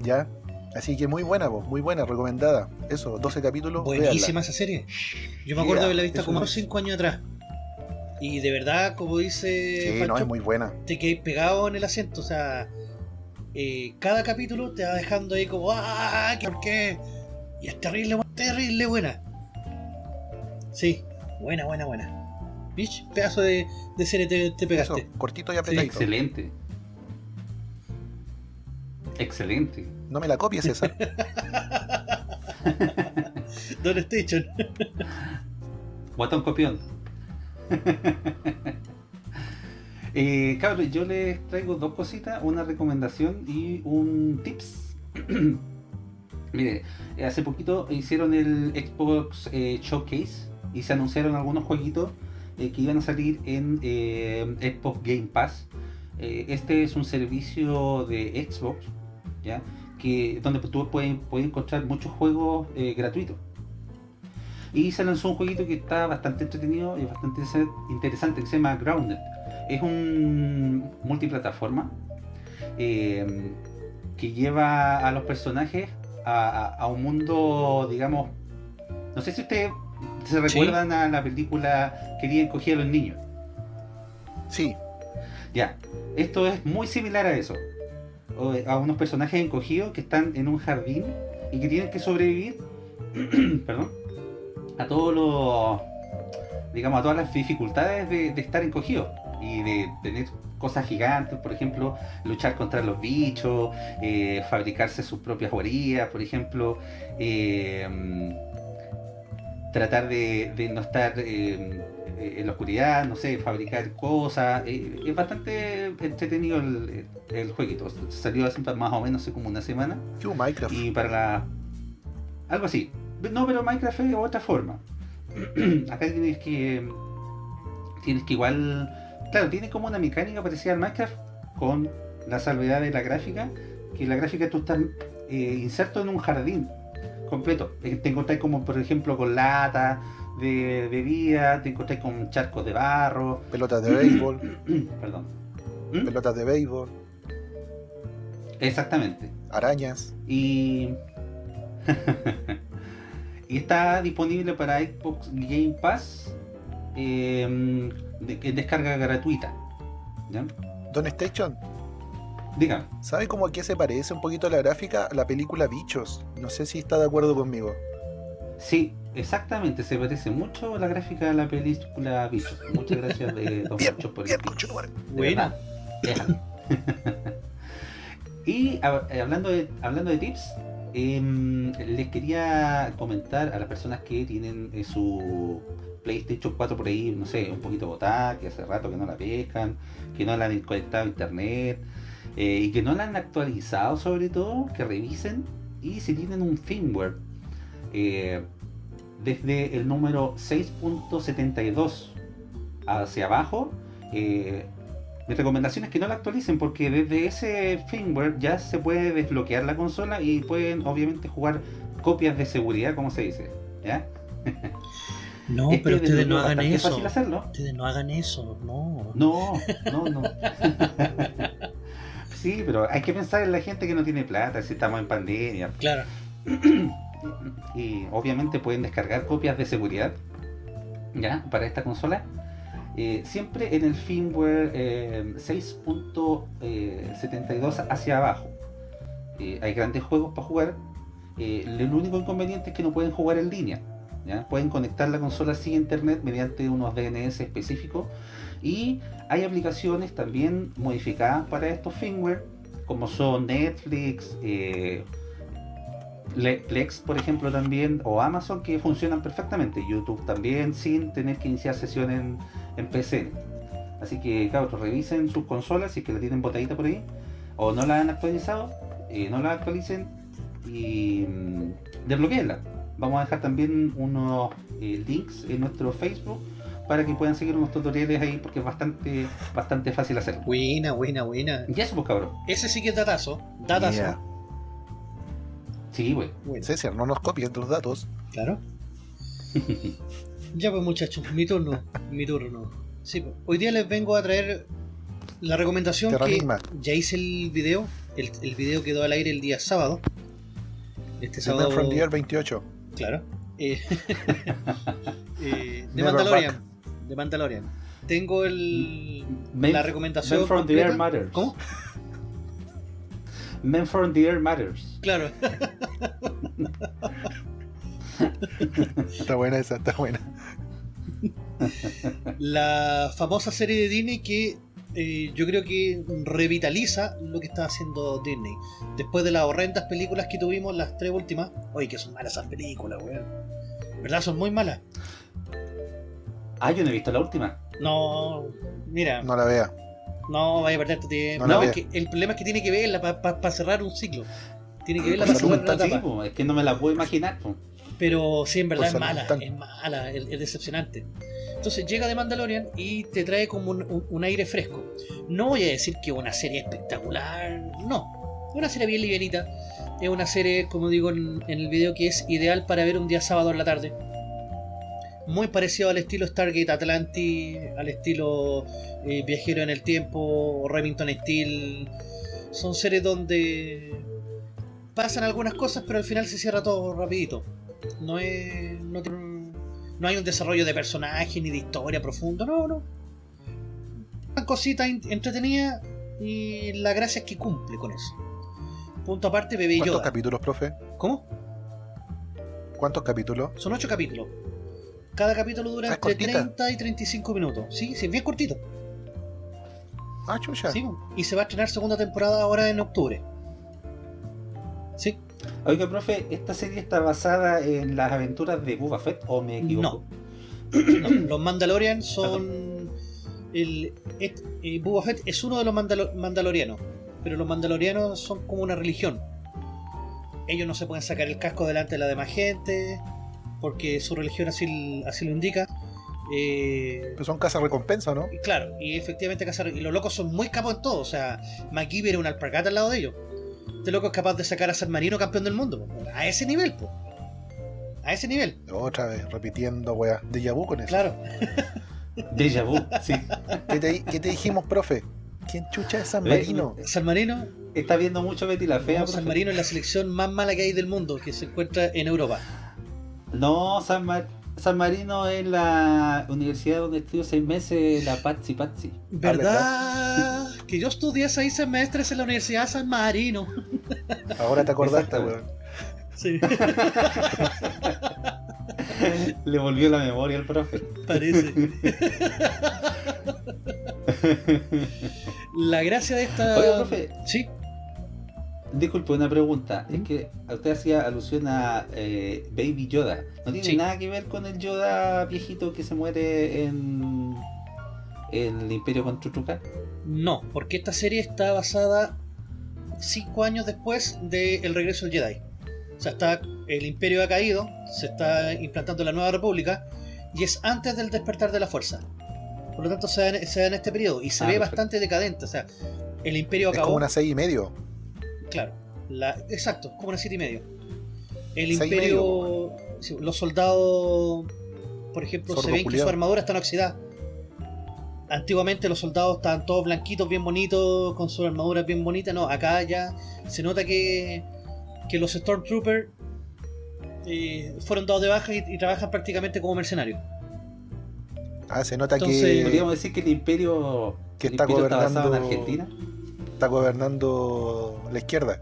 ¿Ya? Así que muy buena, vos, muy buena, recomendada. Eso, 12 capítulos. Buenísima véanla. esa serie. Yo me acuerdo de Yeah, visto eso como es. 5 años atrás. Y de verdad, como dice Sí, Pancho, no, es muy buena. te quedas pegado en el asiento. O sea, eh, cada capítulo te va dejando ahí como, ¡ah! ¿Por qué? Y es terrible, terrible buena. Sí, buena, buena, buena. Bitch, pedazo de, de serie te, te Eso, pegaste. cortito y apretadito. Excelente. Excelente. No me la copies esa. Don Station. Guatón copión. eh, cabros, yo les traigo dos cositas, una recomendación y un tips. Mire, hace poquito hicieron el Xbox eh, Showcase y se anunciaron algunos jueguitos eh, que iban a salir en eh, Xbox Game Pass. Eh, este es un servicio de Xbox, ¿ya? Que, donde tú puedes, puedes encontrar muchos juegos eh, gratuitos. Y se lanzó un jueguito que está bastante entretenido y bastante interesante que se llama Grounded. Es un multiplataforma eh, que lleva a los personajes a, a- a un mundo, digamos, no sé si ustedes se recuerdan a la película Querían coger a los niños. Sí, Ya, esto es muy similar a eso. A unos personajes encogidos que están en un jardín y que tienen que sobrevivir, perdón, a todos los, digamos, a todas las dificultades de, estar encogidos y de tener cosas gigantes, por ejemplo, luchar contra los bichos, eh, fabricarse sus propias guarías, por ejemplo, eh, tratar de, de no estar eh, eh, en la oscuridad, no sé, fabricar cosas. eh, es bastante entretenido el, el jueguito. Salió hace más o menos hace como una semana. Y para la. Algo así. No, pero Minecraft es de otra forma. Acá tienes que. Tienes que igual. Claro, tiene como una mecánica parecida al Minecraft con la salvedad de la gráfica. Que la gráfica tú estás eh, inserto en un jardín completo. Te encontrás como por ejemplo con lata de bebida, te encontrás con charcos de barro. Pelotas de béisbol, Perdón. ¿Mm? pelotas de béisbol, Exactamente. arañas. Y. y está disponible para Xbox Game Pass eh, de, descarga gratuita. ¿Ya? Don Station, Dígame. ¿sabe cómo a qué se parece un poquito la gráfica a la película Bichos? No sé si está de acuerdo conmigo. Sí, exactamente. Se parece mucho a la gráfica de la película Bichos. Muchas gracias de Don Pancho por el Buena. y eh, hablando de, hablando de tips, em, les quería comentar a las personas que tienen eh, su PlayStation 4 por ahí, no sé, un poquito botada, que hace rato que no la pescan, que no la han conectado a internet eh, y que no la han actualizado sobre todo, que revisen y si tienen un firmware eh, desde el número 6.72 hacia abajo, eh, mi recomendación es que no la actualicen porque desde ese firmware ya se puede desbloquear la consola y pueden obviamente jugar copias de seguridad, como se dice. ¿ya? No, Es pero ustedes no hagan eso. fácil hacerlo. Ustedes no hagan eso, no. No, no, no. sí, pero hay que pensar en la gente que no tiene plata, si estamos en pandemia. Claro. y obviamente pueden descargar copias de seguridad ya para esta consola. Eh, siempre en el firmware eh, 6.72 hacia abajo. Eh, hay grandes juegos para jugar. Eh, el único inconveniente es que no pueden jugar en línea ¿ya? pueden conectar la consola a internet mediante unos DNS específicos. Y hay aplicaciones también modificadas para estos firmware como son Netflix eh, Plex, por ejemplo, también, o Amazon, que funcionan perfectamente. YouTube también, sin tener que iniciar sesión en, en PC. Así que, cabros, revisen sus consolas si es que la tienen botadita por ahí, o no la han actualizado, eh, no la actualicen y mm, desbloqueenla. Vamos a dejar también unos eh, links en nuestro Facebook para que puedan seguir unos tutoriales ahí, porque es bastante, bastante fácil hacerlo. Buena, buena, buena. Y eso, pues, cabros. Ese sí que es datazo. Datazo. Yeah. Sí, güey. Bueno, César, no nos copien tus datos. claro. Ya pues muchachos, mi turno. Mi turno. Sí, pues, hoy día les vengo a traer la recomendación que ya hice el video. El, el video quedó al aire el día sábado. Este The sábado. Man from the Year 28. Claro. Eh, eh, de Never Mandalorian. De Mandalorian. Tengo el, la recomendación. Men from the. Air Matters. ¿Cómo? Men from the Air Matters. Claro. Está buena esa, está buena. la famosa serie de Disney que eh, yo creo que revitaliza lo que está haciendo Disney. Después de las horrendas películas que tuvimos, las tres últimas. Oye, que son malas esas películas, weón. ¿Verdad? Son muy malas. Ah, yo no he visto la última. No, mira, no, No la vea. Vaya a perder tu tiempo. No No, que el problema es que tiene que verla para cerrar un ciclo. Tiene que verla Por para cerrar una etapa. po, es que no me la puedo imaginar. po. Pero sí, en verdad es mala, es mala, es, es decepcionante. Entonces llega de Mandalorian y te trae como un, un- un aire fresco. No voy a decir que es una serie espectacular, no. Es una serie bien livianita. Es una serie, como digo en, en el video, que es ideal para ver un día sábado en la tarde. Muy parecido al estilo Stargate Atlantis, al estilo eh, Viajero en el Tiempo, Remington Steel. Son series donde pasan algunas cosas, pero al final se cierra todo rapidito. No es. No, no hay un desarrollo de personaje ni de historia profundo, no, no. Una cosita entretenida y la gracia es que cumple con eso. Punto aparte, bebé ¿Cuántos Yoda. capítulos, profe? ¿Cómo? ¿Cuántos capítulos? Son ocho capítulos. Cada capítulo dura entre cortita. 30 y 35 minutos. Sí, sí, es bien cortito. Ah, chucha. Sí, y se va a estrenar segunda temporada ahora en octubre. Sí, Oiga, profe, ¿esta serie está basada en las aventuras de Boba Fett o me equivoco? No, los Mandalorian son. El, et- eh, Boba Fett es uno de los Mandalo- Mandalorianos, pero los Mandalorianos son como una religión. Ellos no se pueden sacar el casco delante de la demás gente, porque su religión así, así lo indica. Eh, Pues son casas recompensa, ¿no? claro, y efectivamente cazar- y los locos son muy capos en todo. O sea, MacGyver era una alpargata al lado de ellos. Este loco es capaz de sacar a San Marino campeón del mundo. po. A ese nivel, po. A ese nivel, Otra vez, repitiendo, weá. De vu con eso. claro. Déjà vu, sí. ¿Qué te, qué te dijimos, profe? ¿Quién chucha es San Ve- Marino? San Marino, Está viendo mucho Betty la Fea, no, San. Marino es la selección más mala que hay del mundo, que se encuentra en Europa. No, San, Mar- San Marino es la universidad donde estudió seis meses la Patsy Patsy. ¿Verdad? Que yo estudié seis semestres en la Universidad de San Marino. Ahora te acordaste, weón. Sí, Le volvió la memoria al profe. parece. La gracia de esta. Oiga, profe. Sí, Disculpe, una pregunta. Es que usted hacía alusión a eh, Baby Yoda. ¿No tiene Sí. nada que ver con el Yoda viejito que se muere en, en el Imperio contra Truca? no, porque esta serie está basada cinco años después del regreso del Jedi. O sea, está, el Imperio ha caído, se está implantando la Nueva República y es antes del despertar de la fuerza. Por lo tanto, se da, en- se da en este periodo y se Ah, ve perfecto. bastante decadente. O sea, el Imperio Es acabó. como una seis y medio. Claro, la, exacto, como una siete y medio. El imperio, los soldados, por ejemplo, se ven que su armadura está oxidada. Antiguamente los soldados estaban todos blanquitos, bien bonitos, con su armadura bien bonita. No, acá ya se nota que, que los Stormtroopers eh, fueron dados de baja y, y trabajan prácticamente como mercenarios. Ah, se nota Entonces- que Podríamos decir que el Imperio, Que el está imperio está basado en gobernando- Argentina. Está gobernando la izquierda.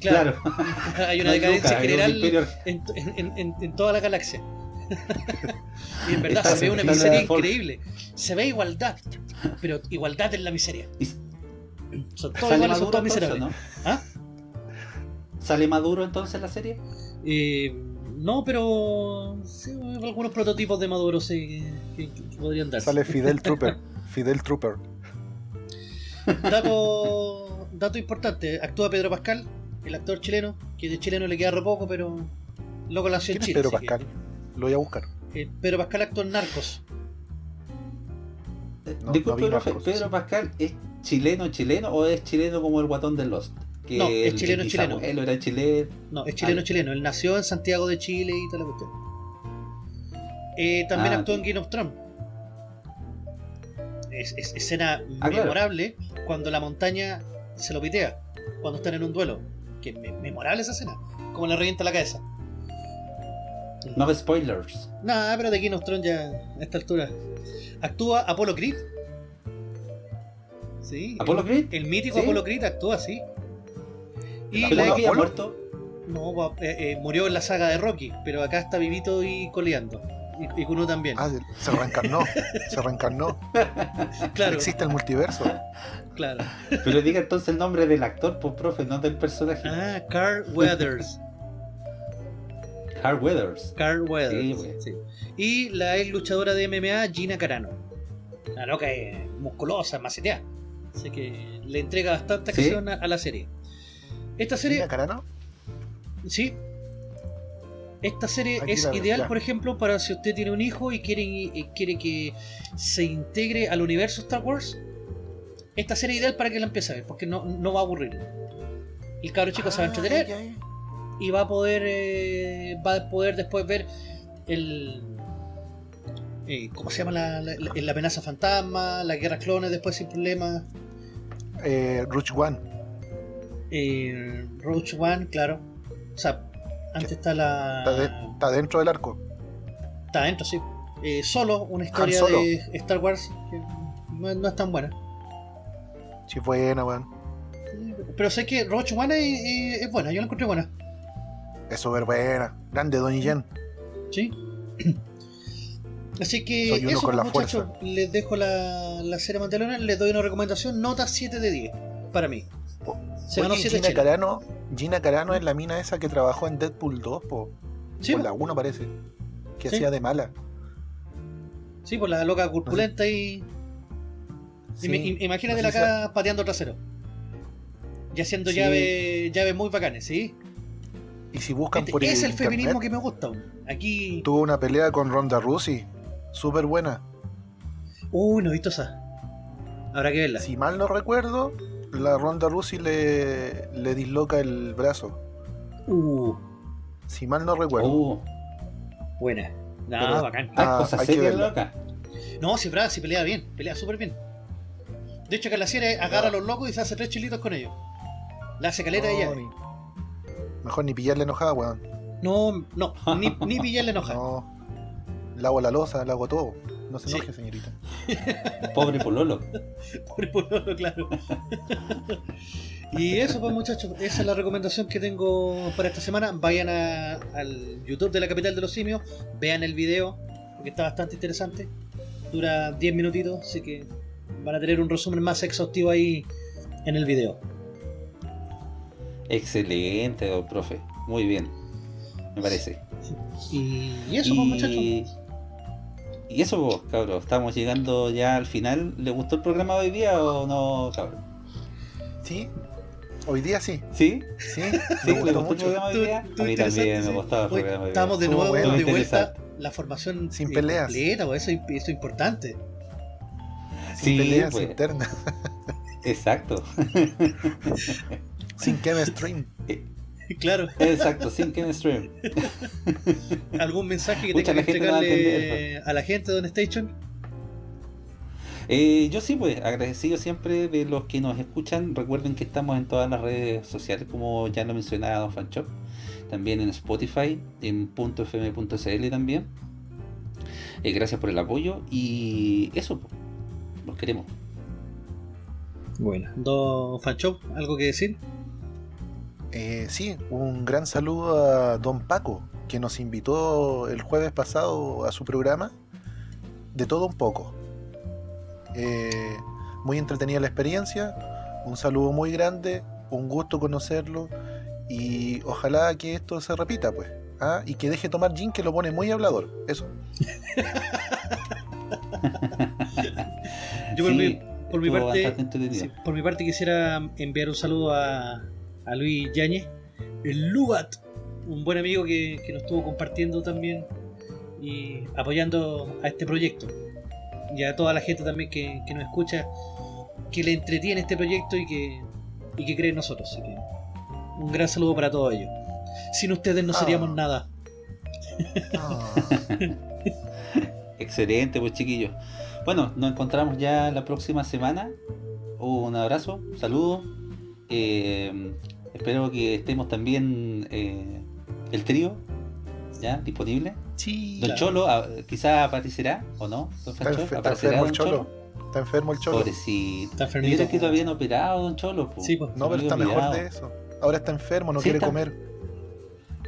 Claro, hay una No hay decadencia hay general en, en- en- en toda la galaxia. y en verdad Está se ve una miseria increíble. Se ve igualdad, pero igualdad en la miseria. Son todos ¿Sale iguales, son Maduro todos entonces, miserables. no? ¿Ah? ¿Sale Maduro entonces la serie? Eh, no, pero sí, algunos prototipos de Maduro sí que, que- que podrían darse. Sale Fidel Trooper. Fidel Trooper. Dato, dato importante, actúa Pedro Pascal, el actor chileno, que de chileno le queda re poco, pero loco nació en ¿Quién es Chile. Pedro que- Pascal? Lo voy a buscar. eh, Pedro Pascal actuó en Narcos. Eh, No, Disculpe, no ¿Pedro sí. Pascal es chileno chileno o es chileno como el guatón de Lost? Que No, es el chileno, chileno. bisabuelo era chileno. No, es chileno Ah. chileno. Él nació en Santiago de Chile y toda la cuestión. Eh, también Ah, actuó en. Game of Thrones. Es, es- escena Ah, claro. memorable cuando la montaña se lo pitea. Cuando están en un duelo. Que me- memorable esa escena. Como le revienta la cabeza. No spoilers. Nada, pero de Game of Thrones ya a esta altura. Actúa Apollo Creed. Sí. ¿Apollo el, Creed? El mítico ¿Sí? Apollo Creed actúa así. Y ¿Apolo la- que Apolo? muerto? no, va- eh, eh, murió en la saga de Rocky, pero acá está vivito y coleando. Y, y Kuno también. Ah, se reencarnó. se reencarnó. claro, Existe el multiverso. claro. Pero diga entonces el nombre del actor, pues profe, no del personaje. Ah, Carl Weathers. Carl Weathers. Carl Weathers. Sí. Y la ex luchadora de MMA, Gina Carano. La loca es musculosa, maceteada. Así que le entrega bastante ¿Sí? acción a, a la serie. Esta serie, Gina Carano. sí. Esta serie Aquí es ideal, ya. por ejemplo, para si usted tiene un hijo y quiere, y quiere que se integre al universo Star Wars. Esta serie es ideal para que la empiece a ver, porque no, no va a aburrir. El cabro chico se va a Ah, entretener ya, ya. y va a poder eh, va a poder después ver el eh, ¿cómo se llama la, la, amenaza fantasma? La guerra clones después sin problemas. Eh, Ruch One. Eh, Roach One, claro. O sea, antes está la. Está, de- está dentro del arco. Está adentro, sí. Eh, solo, una historia Solo. de Star Wars que no, es- no es tan buena. Sí, buena, weón. Pero sé que Roach One es, es- buena, yo la encontré buena. Es súper buena. Grande, Donnie Yen. ¿Sí? Así que Soy uno eso, con pues, la muchachos, les dejo la, la serie Mandalorian, les doy una recomendación, nota 7 de 10 para mí. Se ganó Oye, 7 Gina. Carano, Gina Carano es la mina esa que trabajó en Deadpool 2, po. Sí, o en po. la 1 parece. Que Sí. hacía de mala. Sí, pues la loca corpulenta y. Sí, imagínate la acá pateando trasero. Y haciendo llaves llaves muy bacanes, ¿sí? Y si buscan Este por es el internet, feminismo que me gusta. Aquí. tuvo una pelea con Ronda Rousey, súper buena. Uy, no he visto esa. Habrá que verla. Si mal no recuerdo, la Ronda Rousey le, le disloca el brazo. Uh, Si mal no recuerdo. Oh, buena. No, Pero- bacán. ¿Hay Ah, cosas hay que loca? No, si Brad si pelea bien, pelea súper bien. De hecho, que la serie agarra a No. los locos y se hace tres chilitos con ellos. La hace caleta No, ella. ni- Mejor ni pillarle enojada, weón. No, no, ni, ni pillarle enoja. No. Le hago la losa, le hago todo. No se Sí. enoje, señorita. Pobre Pololo. Pobre pololo, claro. y eso pues muchachos, esa es la recomendación que tengo para esta semana. Vayan a- al YouTube de la capital de los simios, vean el video, porque está bastante interesante. Dura 10 minutitos, así que van a tener un resumen más exhaustivo ahí en el video. Excelente, don profe. Muy bien. Me parece. Y eso pues muchachos. Y, eso, pues, cabros. Estamos llegando ya al final. ¿Le gustó el programa de hoy día o no, cabros? ¿Sí? Hoy día sí. ¿Sí? Sí, ¿Sí? me ¿Le gustó gustó el mucho. programa de hoy día? Estuvo A mí también me sí. gustaba el Hoy programa de hoy día. Estamos de nuevo bueno. de vuelta la formación Sin eh, peleas. completa, pues, eso, eso es importante. Sin Sí, peleas pues. internas. Exacto. Sin chemistry. claro. Exacto, sin chemistry. ¿Algún mensaje que Pucha, tenga la que a entregarle a la gente de Don Station? Eh, yo sí, pues, agradecido siempre de los que nos escuchan. Recuerden que estamos en todas las redes sociales, como ya lo mencionaba Don Fanchop. También en Spotify, en .fm.cl también. Eh, gracias por el apoyo y eso, pues, los queremos. Bueno, Don Fanchop, ¿algo que decir? Eh, sí, un gran saludo a Don Paco, que nos invitó el jueves pasado a su programa. De todo un poco. Eh, muy entretenida la experiencia. Un saludo muy grande. Un gusto conocerlo. Y ojalá que esto se repita, pues. Ah, y que deje tomar gin, que lo pone muy hablador. Eso. Yo por Sí, mi, por mi parte, sí, por mi parte quisiera enviar un saludo a, a Luis Yañez, el Lugat, un buen amigo que, que nos estuvo compartiendo también y apoyando a este proyecto. Y a toda la gente también que, que nos escucha, que le entretiene este proyecto y que, y que cree en nosotros. Así que un gran saludo para todos ellos. Sin ustedes no Ah. seríamos nada. Ah, Excelente, pues chiquillos. Bueno, nos encontramos ya la próxima semana. Un abrazo, un saludo. Eh, espero que estemos también eh, el trío ya disponible. sí. Don Claro. Cholo, ah, quizá aparecerá o no. Don Está, Fancho, enfer- está ¿Aparecerá enfermo Don el cholo. Está enfermo el cholo. Pobrecito. Está Mira enfermito. que lo habían operado, Don Cholo. po. Sí, pues. No, pero está mejor de eso. Ahora está enfermo, no Sí, quiere está- comer.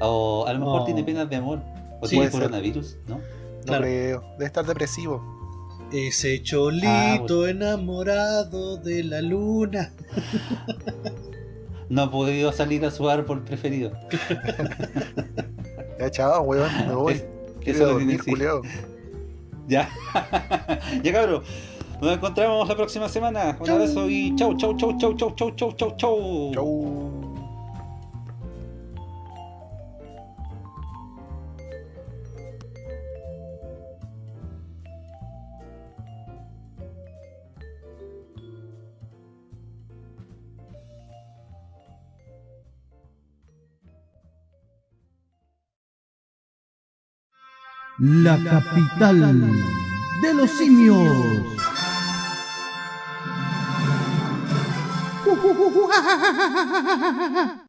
O a lo mejor No. tiene penas de amor. O Sí, tiene coronavirus, ¿no? No Claro. creo. Debe estar depresivo. Ese cholito Ah, bueno. enamorado de la luna. No ha podido salir a su árbol preferido. Ya, chao, weón. Me voy. Es- Quiero eso lo dormir, tiene. Ya. ya cabrón. Nos encontramos la próxima semana. Un Chau. abrazo y chau, chau, chau, chau, chau, chau, chau, chau, chau. Chau. La capital de los simios.